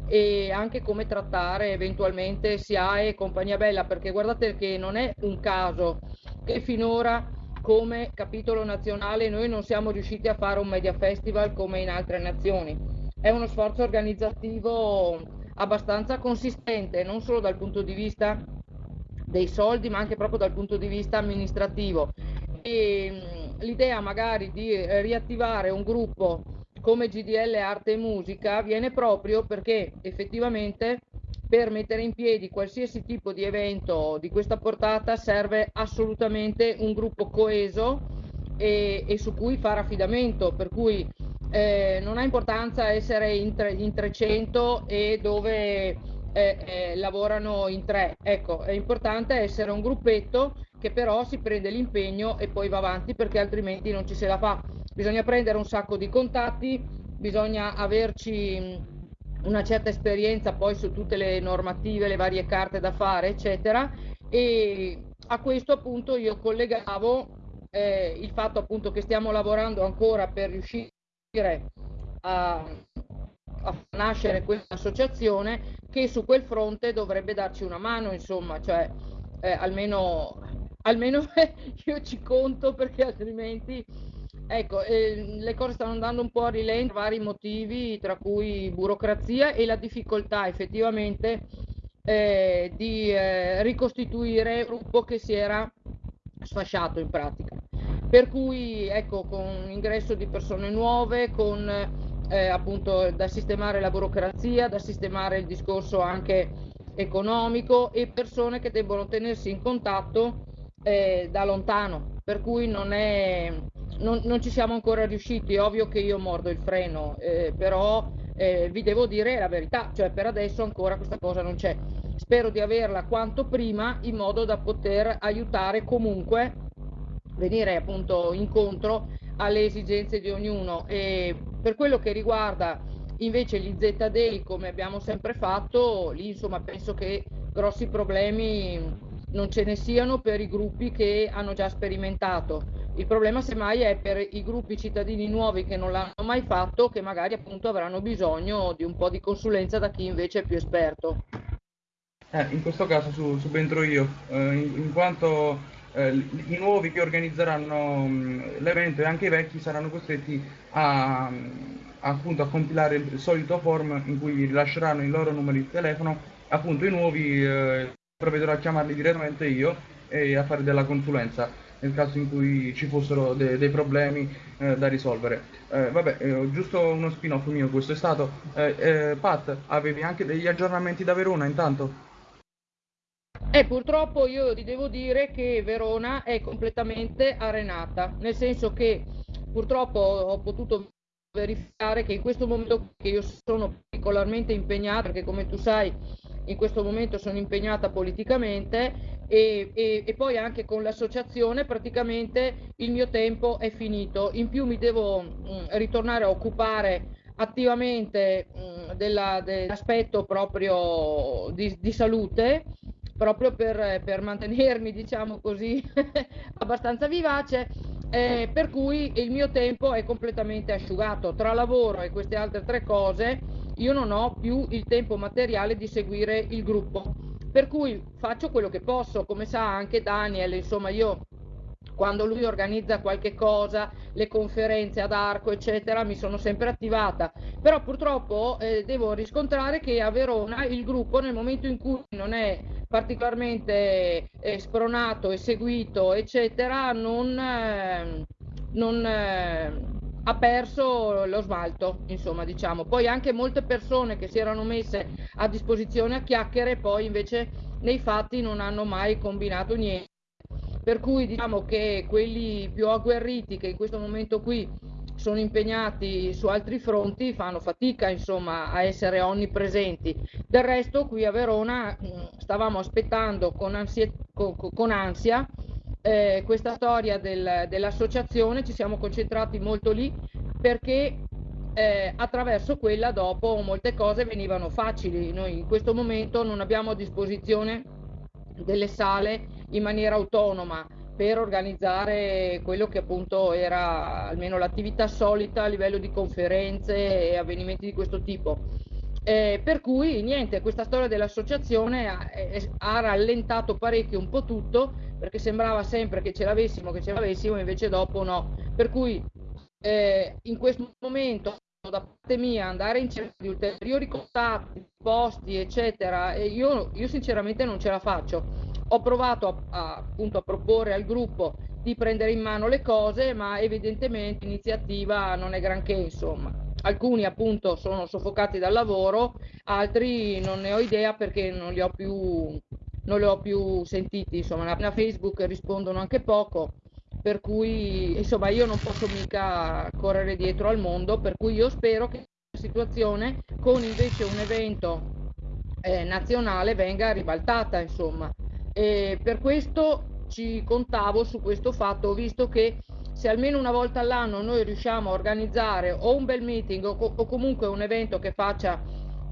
[SPEAKER 6] e anche come trattare eventualmente SIAE e compagnia bella, perché guardate che non è un caso che finora come capitolo nazionale noi non siamo riusciti a fare un media festival come in altre nazioni. È uno sforzo organizzativo abbastanza consistente, non solo dal punto di vista dei soldi, ma anche proprio dal punto di vista amministrativo. E l'idea magari di riattivare un gruppo come GDL Arte e Musica viene proprio perché effettivamente per mettere in piedi qualsiasi tipo di evento di questa portata serve assolutamente un gruppo coeso e, e su cui fare affidamento, per cui eh, non ha importanza essere in, tre, in 300 e dove eh, eh, lavorano in tre, ecco, è importante essere un gruppetto che però si prende l'impegno e poi va avanti perché altrimenti non ci se la fa bisogna prendere un sacco di contatti, bisogna averci una certa esperienza poi su tutte le normative, le varie carte da fare, eccetera. E a questo appunto io collegavo eh, il fatto appunto che stiamo lavorando ancora per riuscire a, a nascere questa associazione che su quel fronte dovrebbe darci una mano, insomma, cioè eh, almeno, almeno io ci conto perché altrimenti ecco, eh, le cose stanno andando un po' a rilento per vari motivi, tra cui burocrazia e la difficoltà effettivamente eh, di eh, ricostituire un gruppo che si era sfasciato in pratica. Per cui ecco, con ingresso di persone nuove, con eh, appunto da sistemare la burocrazia, da sistemare il discorso anche economico e persone che debbono tenersi in contatto eh, da lontano, per cui non, è, non, non, ci siamo ancora riusciti, è ovvio che io mordo il freno, eh, però eh, vi devo dire la verità, cioè per adesso ancora questa cosa non c'è. Spero di averla quanto prima in modo da poter aiutare comunque venire appunto incontro alle esigenze di ognuno e per quello che riguarda invece gli ZDI come abbiamo sempre fatto lì insomma penso che grossi problemi non ce ne siano per i gruppi che hanno già sperimentato. Il problema semmai è per i gruppi cittadini nuovi che non l'hanno mai fatto che magari appunto avranno bisogno di un po' di consulenza da chi invece è più esperto.
[SPEAKER 1] Eh, in questo caso su, subentro io. Eh, in, in quanto eh, i nuovi che organizzeranno mh, l'evento e anche i vecchi saranno costretti a, appunto, a compilare il solito form in cui rilasceranno i loro numeri di telefono, appunto i nuovi eh, provvederò a chiamarli direttamente io e a fare della consulenza nel caso in cui ci fossero de- dei problemi eh, da risolvere. Eh, vabbè, eh, giusto uno spin-off mio questo è stato. Eh, eh, Pat, avevi anche degli aggiornamenti da Verona intanto?
[SPEAKER 6] E purtroppo io ti devo dire che Verona è completamente arenata, nel senso che purtroppo ho potuto verificare che in questo momento che io sono particolarmente impegnata, perché come tu sai in questo momento sono impegnata politicamente e, e, e, poi anche con l'associazione praticamente il mio tempo è finito. In più mi devo mh, mm, ritornare a occupare attivamente mh, mm, della, dell'aspetto proprio di, di salute proprio per, per mantenermi, diciamo così, abbastanza vivace, eh, per cui il mio tempo è completamente asciugato. Tra lavoro e queste altre tre cose, io non ho più il tempo materiale di seguire il gruppo. Per cui faccio quello che posso, come sa anche Daniel, insomma io quando lui organizza qualche cosa, le conferenze ad arco, eccetera, mi sono sempre attivata. Però purtroppo eh, devo riscontrare che a Verona il gruppo nel momento in cui non è particolarmente eh, spronato e seguito, eccetera, non, eh, non ha perso lo smalto, insomma, diciamo. Poi anche molte persone che si erano messe a disposizione a chiacchiere, poi invece nei fatti non hanno mai combinato niente. Per cui diciamo che quelli più agguerriti che in questo momento qui sono impegnati su altri fronti fanno fatica insomma a essere onnipresenti. Del resto qui a Verona stavamo aspettando con, ansia, con, con ansia eh, questa storia del, dell'associazione, ci siamo concentrati molto lì perché eh, attraverso quella dopo molte cose venivano facili. Noi in questo momento non abbiamo a disposizione delle sale in maniera autonoma per organizzare quello che appunto era almeno l'attività solita a livello di conferenze e avvenimenti di questo tipo. Eh, per cui niente, questa storia dell'associazione ha, ha, rallentato parecchio un po' tutto perché sembrava sempre che ce l'avessimo, che ce l'avessimo, invece dopo no. Per cui eh, in questo momento da parte mia andare in cerca di ulteriori contatti, posti, eccetera, io, io sinceramente non ce la faccio ho provato a, a, appunto a proporre al gruppo di prendere in mano le cose, ma evidentemente l'iniziativa non è granché, insomma. Alcuni appunto sono soffocati dal lavoro, altri non ne ho idea perché non li ho più, non li ho più sentiti, insomma, a Facebook rispondono anche poco, per cui insomma io non posso mica correre dietro al mondo, per cui io spero che la situazione con invece un evento eh, nazionale venga ribaltata, insomma. E per questo ci contavo su questo fatto, visto che se almeno una volta all'anno noi riusciamo a organizzare o un bel meeting o, o comunque un evento che faccia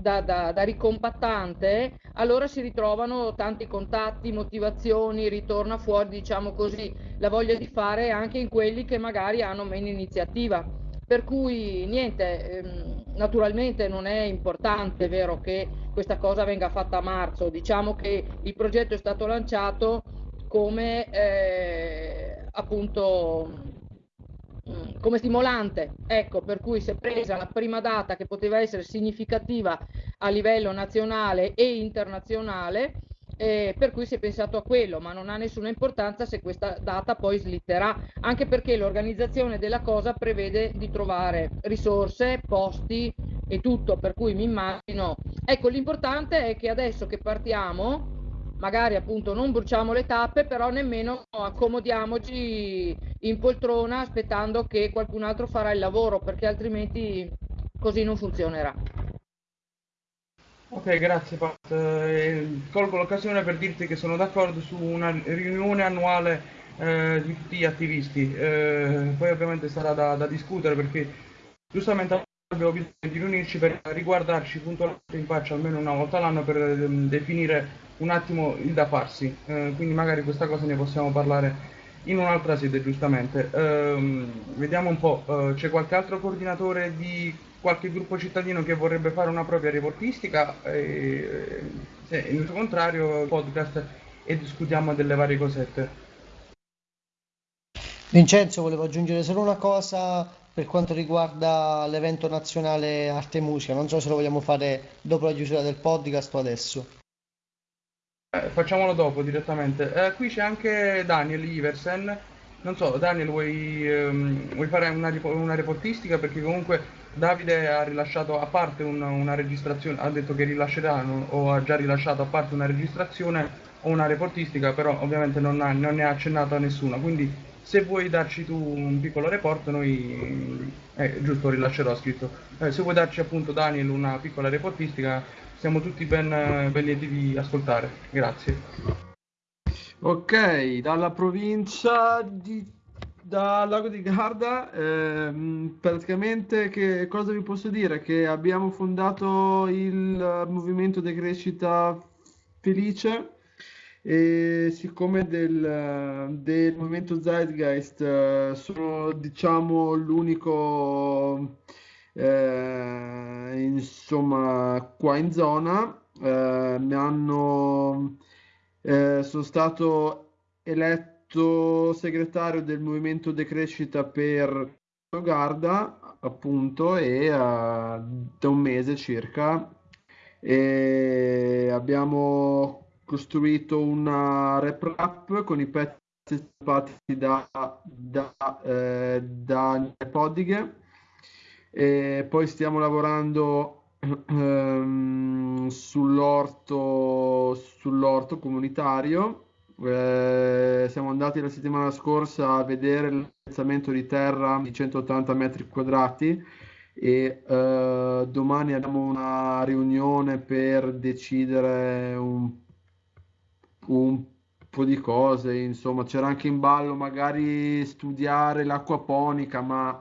[SPEAKER 6] da, da, da, ricompattante, allora si ritrovano tanti contatti, motivazioni, ritorna fuori, diciamo così, la voglia di fare anche in quelli che magari hanno meno iniziativa. Per cui niente, ehm, naturalmente non è importante, vero, che questa cosa venga fatta a marzo, diciamo che il progetto è stato lanciato come eh, appunto come stimolante, ecco, per cui si è presa la prima data che poteva essere significativa a livello nazionale e internazionale, eh, per cui si è pensato a quello, ma non ha nessuna importanza se questa data poi slitterà, anche perché l'organizzazione della cosa prevede di trovare risorse, posti e tutto, per cui mi immagino. Ecco, l'importante è che adesso che partiamo, magari appunto non bruciamo le tappe, però nemmeno accomodiamoci in poltrona aspettando che qualcun altro farà il lavoro, perché altrimenti così non funzionerà.
[SPEAKER 1] Ok, grazie Pat. Eh, colgo l'occasione per dirti che sono d'accordo su una riunione annuale eh, di tutti gli attivisti. Eh, poi ovviamente sarà da, da discutere perché giustamente abbiamo bisogno di riunirci per riguardarci puntualmente in faccia almeno una volta all'anno per um, definire un attimo il da farsi, eh, quindi magari questa cosa ne possiamo parlare in un'altra sede giustamente. Eh, vediamo un po', eh, c'è qualche altro coordinatore di qualche gruppo cittadino che vorrebbe fare una propria reportistica? Eh, se in contrario podcast e discutiamo delle varie cosette.
[SPEAKER 3] Vincenzo, volevo aggiungere solo una cosa per quanto riguarda l'evento nazionale arte e musica, non so se lo vogliamo fare dopo la chiusura del podcast o adesso.
[SPEAKER 1] Eh, facciamolo dopo direttamente. Eh, qui c'è anche Daniel Iversen. Non so, Daniel, vuoi, ehm, vuoi fare una, una, reportistica? Perché comunque Davide ha rilasciato a parte un, una registrazione, ha detto che rilascerà o ha già rilasciato a parte una registrazione o una reportistica, però ovviamente non, ha, non ne ha accennato a nessuna. Quindi se vuoi darci tu un piccolo report, noi, eh, giusto, rilascerò scritto. Eh, se vuoi darci appunto Daniel una piccola reportistica, siamo tutti ben, ben lieti di ascoltare. Grazie.
[SPEAKER 7] Ok, dalla provincia di da Lago di Garda, ehm, praticamente che cosa vi posso dire? Che abbiamo fondato il movimento di crescita felice e siccome del, del movimento Zeitgeist eh, sono diciamo l'unico eh, insomma qua in zona eh, mi hanno eh, sono stato eletto segretario del movimento decrescita per Garda appunto e uh, da un mese circa e abbiamo costruito una rap rap con i pezzi stampati da, da, eh, da Podighe e poi stiamo lavorando ehm, sull'orto, comunitario. Eh, siamo andati la settimana scorsa a vedere l'alzamento di terra di 180 metri quadrati e eh, domani abbiamo una riunione per decidere un, un po' di cose, insomma c'era anche in ballo magari studiare l'acquaponica, ma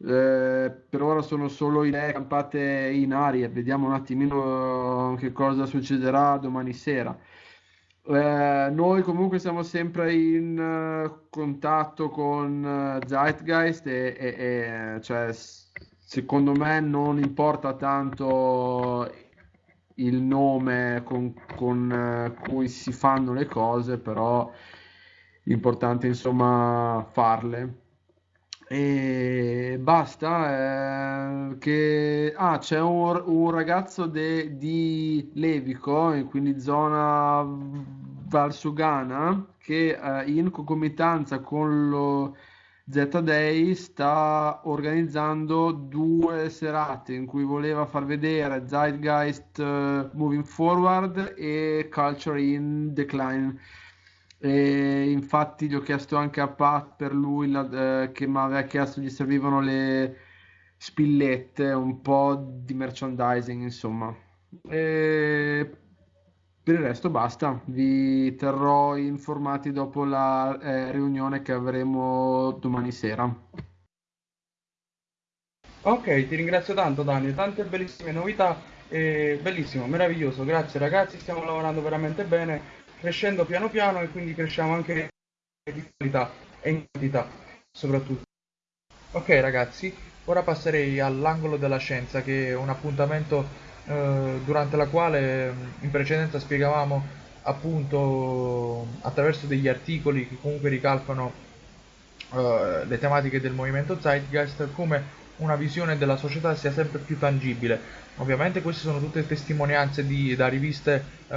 [SPEAKER 7] eh, per ora sono solo idee campate in aria, vediamo un attimino che cosa succederà domani sera. Eh, noi comunque siamo sempre in uh, contatto con Zeitgeist e, e, e cioè, secondo me non importa tanto il nome con, con cui si fanno le cose, però l'importante insomma farle. E basta. Eh, che... Ah, c'è un, un ragazzo de, di Levico, quindi zona Valsugana, che eh, in concomitanza con lo Z-Day sta organizzando due serate in cui voleva far vedere Zeitgeist uh, Moving Forward e Culture in Decline e infatti gli ho chiesto anche a Pat per lui la, eh, che mi aveva chiesto gli servivano le spillette, un po' di merchandising, insomma. E per il resto basta, vi terrò informati dopo la eh, riunione che avremo domani sera.
[SPEAKER 1] Ok, ti ringrazio tanto Dani, tante bellissime novità
[SPEAKER 8] E bellissimo, meraviglioso, grazie ragazzi, stiamo lavorando veramente bene, crescendo piano piano e quindi cresciamo anche di qualità e in quantità soprattutto. Ok ragazzi, ora passerei all'angolo della scienza che è un appuntamento eh, durante la quale in precedenza spiegavamo appunto attraverso degli articoli che comunque ricalcano uh, le tematiche del movimento Zeitgeist come una visione della società sia sempre più tangibile. Ovviamente queste sono tutte testimonianze di, da riviste uh,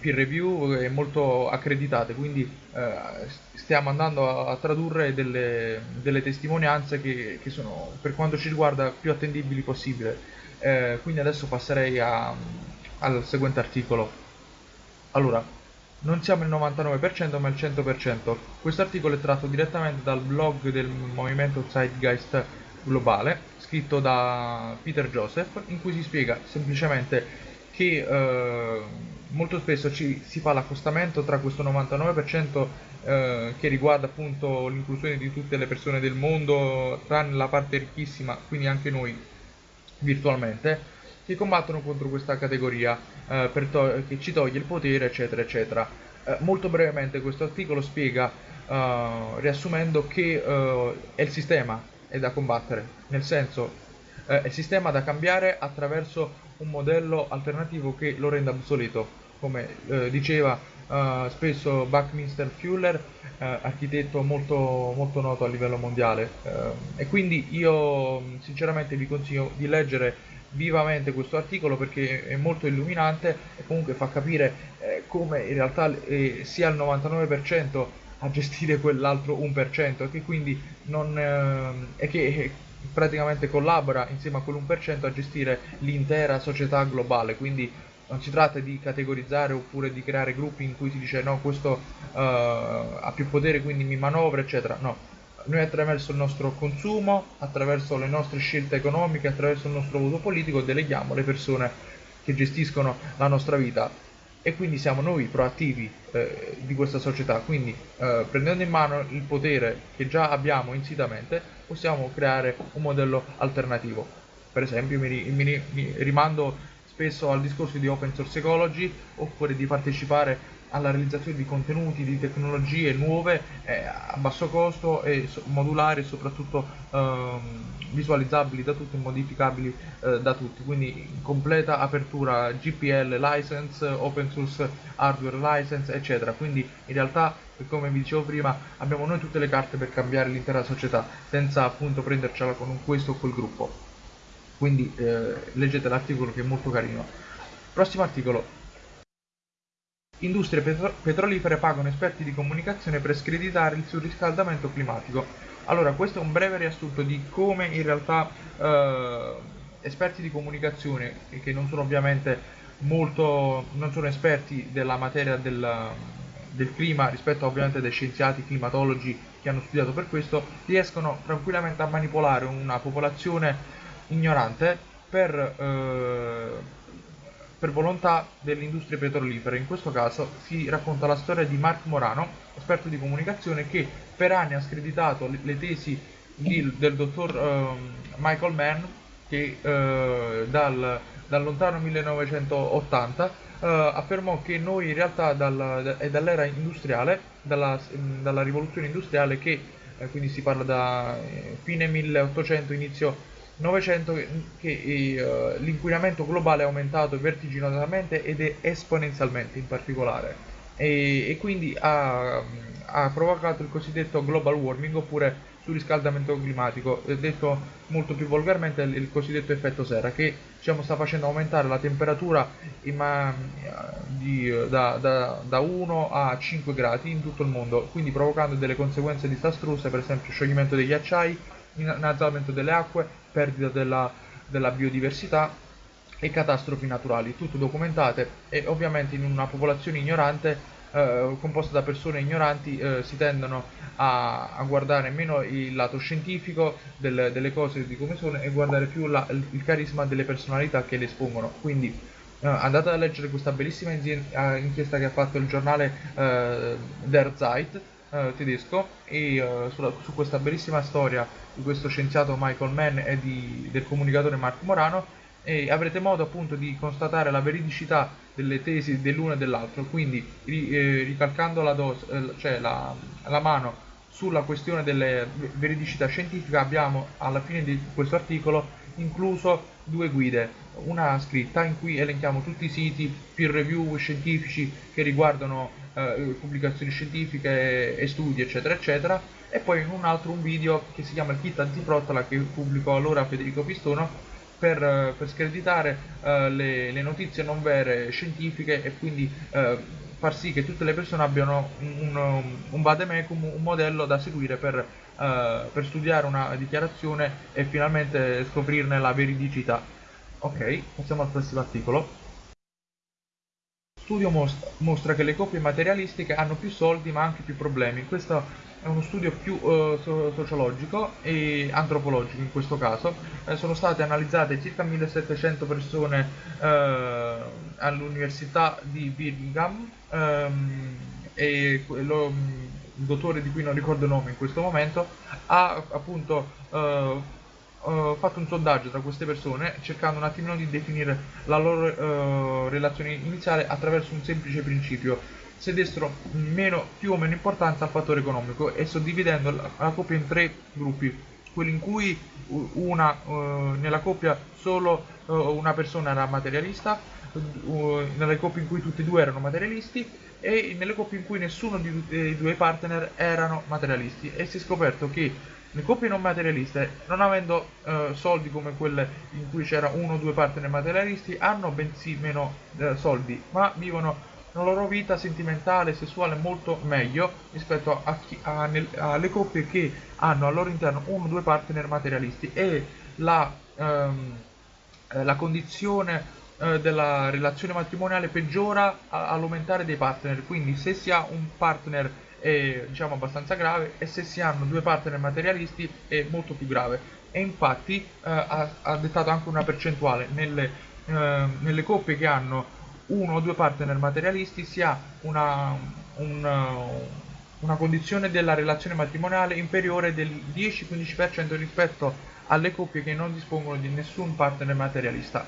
[SPEAKER 8] peer review e molto accreditate, quindi uh, stiamo andando a, a tradurre delle, delle testimonianze che, che, sono per quanto ci riguarda più attendibili possibile. Eh, quindi adesso passerei a, al seguente articolo. Allora, non siamo il 99% ma il 100%. Questo articolo è tratto direttamente dal blog del movimento Zeitgeist globale, scritto da Peter Joseph, in cui si spiega semplicemente che eh, molto spesso ci, si fa l'accostamento tra questo 99% eh, che riguarda appunto l'inclusione di tutte le persone del mondo, tranne la parte ricchissima, quindi anche noi virtualmente, che combattono contro questa categoria eh, che ci toglie il potere, eccetera, eccetera. Eh, molto brevemente questo articolo spiega, eh, riassumendo, che eh, è il sistema è da combattere, nel senso eh, è il sistema da cambiare attraverso un modello alternativo che lo renda obsoleto, come eh, diceva spesso Buckminster Fuller, architetto molto, molto noto a livello mondiale. e quindi io sinceramente vi consiglio di leggere vivamente questo articolo perché è molto illuminante e comunque fa capire eh, come in realtà eh, sia il 99% a gestire quell'altro 1% e che quindi non, eh, e che praticamente collabora insieme a quell'1% a gestire l'intera società globale. Quindi non si tratta di categorizzare oppure di creare gruppi in cui si dice no questo uh, ha più potere quindi mi manovra eccetera. No. Noi attraverso il nostro consumo, attraverso le nostre scelte economiche, attraverso il nostro voto politico deleghiamo le persone che gestiscono la nostra vita e quindi siamo noi proattivi eh, di questa società, quindi eh, prendendo in mano il potere che già abbiamo insitamente possiamo creare un modello alternativo. Per esempio mi, mi, mi rimando spesso al discorso di open source ecology oppure di partecipare alla realizzazione di contenuti, di tecnologie nuove eh, a basso costo e modulari e soprattutto ehm, visualizzabili da tutti e modificabili eh, da tutti, quindi completa apertura GPL license, open source hardware license, eccetera. Quindi in realtà, come vi dicevo prima, abbiamo noi tutte le carte per cambiare l'intera società senza appunto prendercela con questo o quel gruppo. Quindi eh, leggete l'articolo che è molto carino. Prossimo articolo, Industrie petro- petrolifere pagano esperti di comunicazione per screditare il surriscaldamento climatico. Allora, questo è un breve riassunto di come in realtà eh, esperti di comunicazione, che non sono ovviamente molto, non sono esperti della materia del, del clima rispetto ovviamente dei scienziati climatologi che hanno studiato per questo, riescono tranquillamente a manipolare una popolazione ignorante per eh, per volontà delle industrie petrolifere. In questo caso si racconta la storia di Mark Morano, esperto di comunicazione che per anni ha screditato le tesi di, del dottor uh, Michael Mann che uh, dal, dal, lontano 1980 uh, eh, affermò che noi in realtà dal, è dall'era industriale, dalla, dalla rivoluzione industriale che eh, quindi si parla da fine 1800 inizio 900 che uh, l'inquinamento globale è aumentato vertiginosamente ed è esponenzialmente in particolare. E, e quindi ha, ha, provocato il cosiddetto global warming oppure surriscaldamento climatico, detto molto più volgarmente il, il cosiddetto effetto serra che diciamo, sta facendo aumentare la temperatura ma, di, da, da, da 1 a 5 gradi in tutto il mondo, quindi provocando delle conseguenze disastrose, per esempio scioglimento dei ghiacciai, innalzamento delle acque, perdita della, della biodiversità e catastrofi naturali, tutte documentate e ovviamente in una popolazione ignorante eh, composta da persone ignoranti eh, si tendono a, a, guardare meno il lato scientifico del, delle cose di come sono e guardare più la, il, carisma delle personalità che le espongono. Quindi eh, andate a leggere questa bellissima eh, inchiesta che ha fatto il giornale eh, Der Zeit eh, tedesco e sulla, su questa bellissima storia di questo scienziato Michael Mann e di, del comunicatore Marco Morano e avrete modo appunto di constatare la veridicità delle tesi dell'uno e dell'altro, quindi eh, ricalcando la, dos- eh, cioè la, la mano sulla questione della veridicità scientifica abbiamo alla fine di questo articolo incluso due guide, una scritta in cui elenchiamo tutti i siti peer review scientifici che riguardano eh, pubblicazioni scientifiche e studi eccetera eccetera e poi in un altro un video che si chiama il kit antiprottola che pubblicò allora Federico Pistono per, eh, per screditare uh, le, le, notizie non vere scientifiche e quindi uh, far sì che tutte le persone abbiano un, un, un vademecum, un modello da seguire per, uh, per studiare una dichiarazione e finalmente scoprirne la veridicità. Ok, passiamo al prossimo articolo. Studio mostra, mostra che le coppie materialistiche hanno più soldi ma anche più problemi. Questo è uno studio più uh, sociologico e antropologico in questo caso. Eh, sono state analizzate circa 1700 persone uh, all'università di Birmingham um, e lo, il dottore di cui non ricordo il nome in questo momento ha appunto uh, fatto un sondaggio tra queste persone cercando un attimino di definire la loro relazione iniziale attraverso un semplice principio. Se dessero meno, più o meno importanza al fattore economico e suddividendo la, la coppia in tre gruppi, quelli in cui una, uh, nella coppia solo uh, una persona era materialista, uh, nelle coppie in cui tutti e due erano materialisti e nelle coppie in cui nessuno dei due partner erano materialisti. E si è scoperto che le coppie non materialiste, non avendo uh, soldi come quelle in cui c'era uno o due partner materialisti, hanno bensì meno uh, soldi, ma vivono la loro vita sentimentale e sessuale molto meglio rispetto a chi, a, nel, alle coppie che hanno al loro interno uno o due partner materialisti. E la, ehm, eh, la condizione eh, della relazione matrimoniale peggiora all'aumentare dei partner. Quindi se si ha un partner è diciamo abbastanza grave e se si hanno due partner materialisti è molto più grave e infatti eh, ha, ha, dettato anche una percentuale nelle, eh, nelle coppie che hanno uno o due partner materialisti si ha una, una, una condizione della relazione matrimoniale inferiore del 10-15% rispetto alle coppie che non dispongono di nessun partner materialista.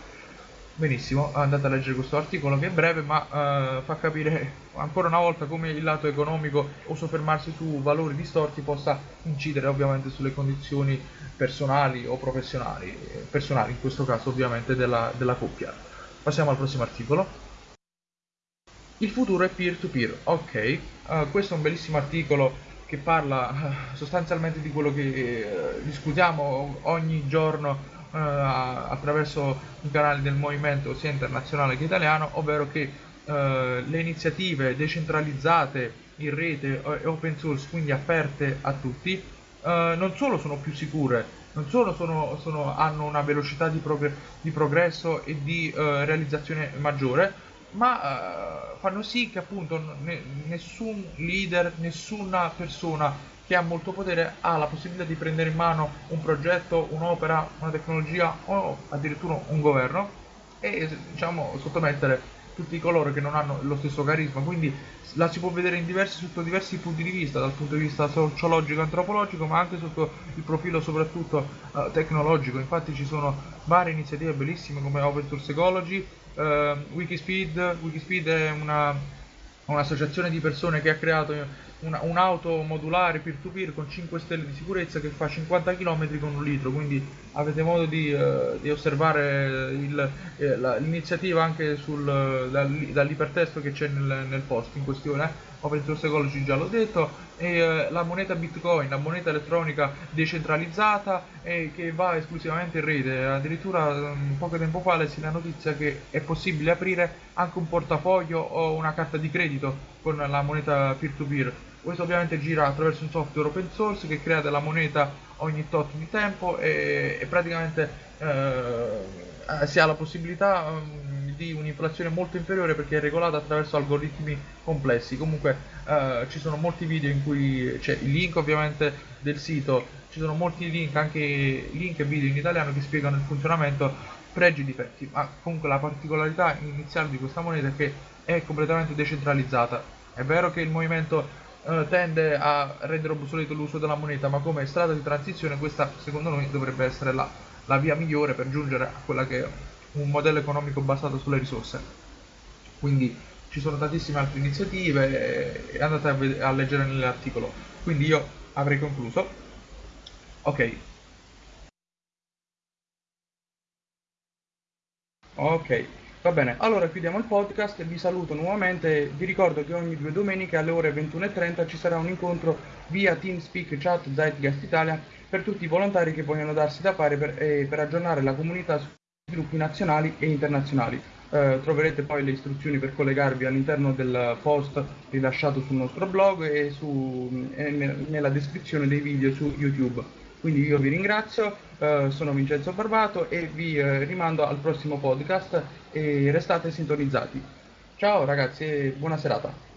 [SPEAKER 8] Benissimo, andate a leggere questo articolo che è breve ma uh, fa capire ancora una volta come il lato economico o soffermarsi su valori distorti possa incidere ovviamente sulle condizioni personali o professionali, personali in questo caso ovviamente della, della coppia. Passiamo al prossimo articolo. Il futuro è peer-to-peer, ok, uh, questo è un bellissimo articolo che parla uh, sostanzialmente di quello che uh, discutiamo ogni giorno attraverso i canali del movimento sia internazionale che italiano, ovvero che le iniziative decentralizzate in rete e open source, quindi aperte a tutti, non solo sono più sicure, non solo sono, sono, hanno una velocità di, progr di progresso e di realizzazione maggiore, ma uh, fanno sì che appunto ne, nessun leader, nessuna persona che ha molto potere ha la possibilità di prendere in mano un progetto, un'opera, una tecnologia o addirittura un governo e diciamo sottomettere tutti coloro che non hanno lo stesso carisma, quindi la si può vedere diversi, sotto diversi punti di vista, dal punto di vista sociologico antropologico, ma anche sotto il profilo soprattutto uh, tecnologico. Infatti ci sono varie iniziative bellissime come Open Source Ecology, uh, Wikispeed, Wikispeed è una, un'associazione di persone che ha creato una, un'auto modulare peer-to-peer con 5 stelle di sicurezza che fa 50 km con un litro, quindi avete modo di, uh, di osservare il, eh, la, l'iniziativa anche sul, dal, dall'ipertesto che c'è nel, nel post in questione open source ecology già l'ho detto, e eh, la moneta bitcoin, la moneta elettronica decentralizzata e che va esclusivamente in rete, addirittura um, poco tempo fa lessi la notizia che è possibile aprire anche un portafoglio o una carta di credito con la moneta peer-to-peer. Questo ovviamente gira attraverso un software open source che crea della moneta ogni tot di tempo e, e praticamente eh, si ha la possibilità um, di un'inflazione molto inferiore perché è regolata attraverso algoritmi complessi. Comunque eh, ci sono molti video in cui c'è il link ovviamente del sito, ci sono molti link, anche link e video in italiano che spiegano il funzionamento, pregi e difetti, ma comunque la particolarità iniziale di questa moneta è che è completamente decentralizzata. È vero che il movimento eh, tende a rendere obsoleto l'uso della moneta, ma come strada di transizione questa secondo noi dovrebbe essere la, la via migliore per giungere a quella che
[SPEAKER 1] un modello economico basato sulle risorse. Quindi ci sono tantissime altre iniziative e andate a, ved- a leggere nell'articolo. Quindi io avrei concluso. Ok. Ok, va bene. Allora chiudiamo il podcast, vi saluto nuovamente. Vi ricordo che ogni due domeniche alle ore 21.30 ci sarà un incontro via TeamSpeak Chat Zeitgeist Italia per tutti i volontari che vogliono darsi da fare per, eh, per aggiornare la comunità sui gruppi nazionali e internazionali. Eh, troverete poi le istruzioni per collegarvi all'interno del post rilasciato sul nostro blog e, su, e nella descrizione dei video su YouTube. Quindi io vi ringrazio, eh, sono Vincenzo Barbato e vi eh, rimando al prossimo podcast e restate sintonizzati. Ciao ragazzi e buona serata.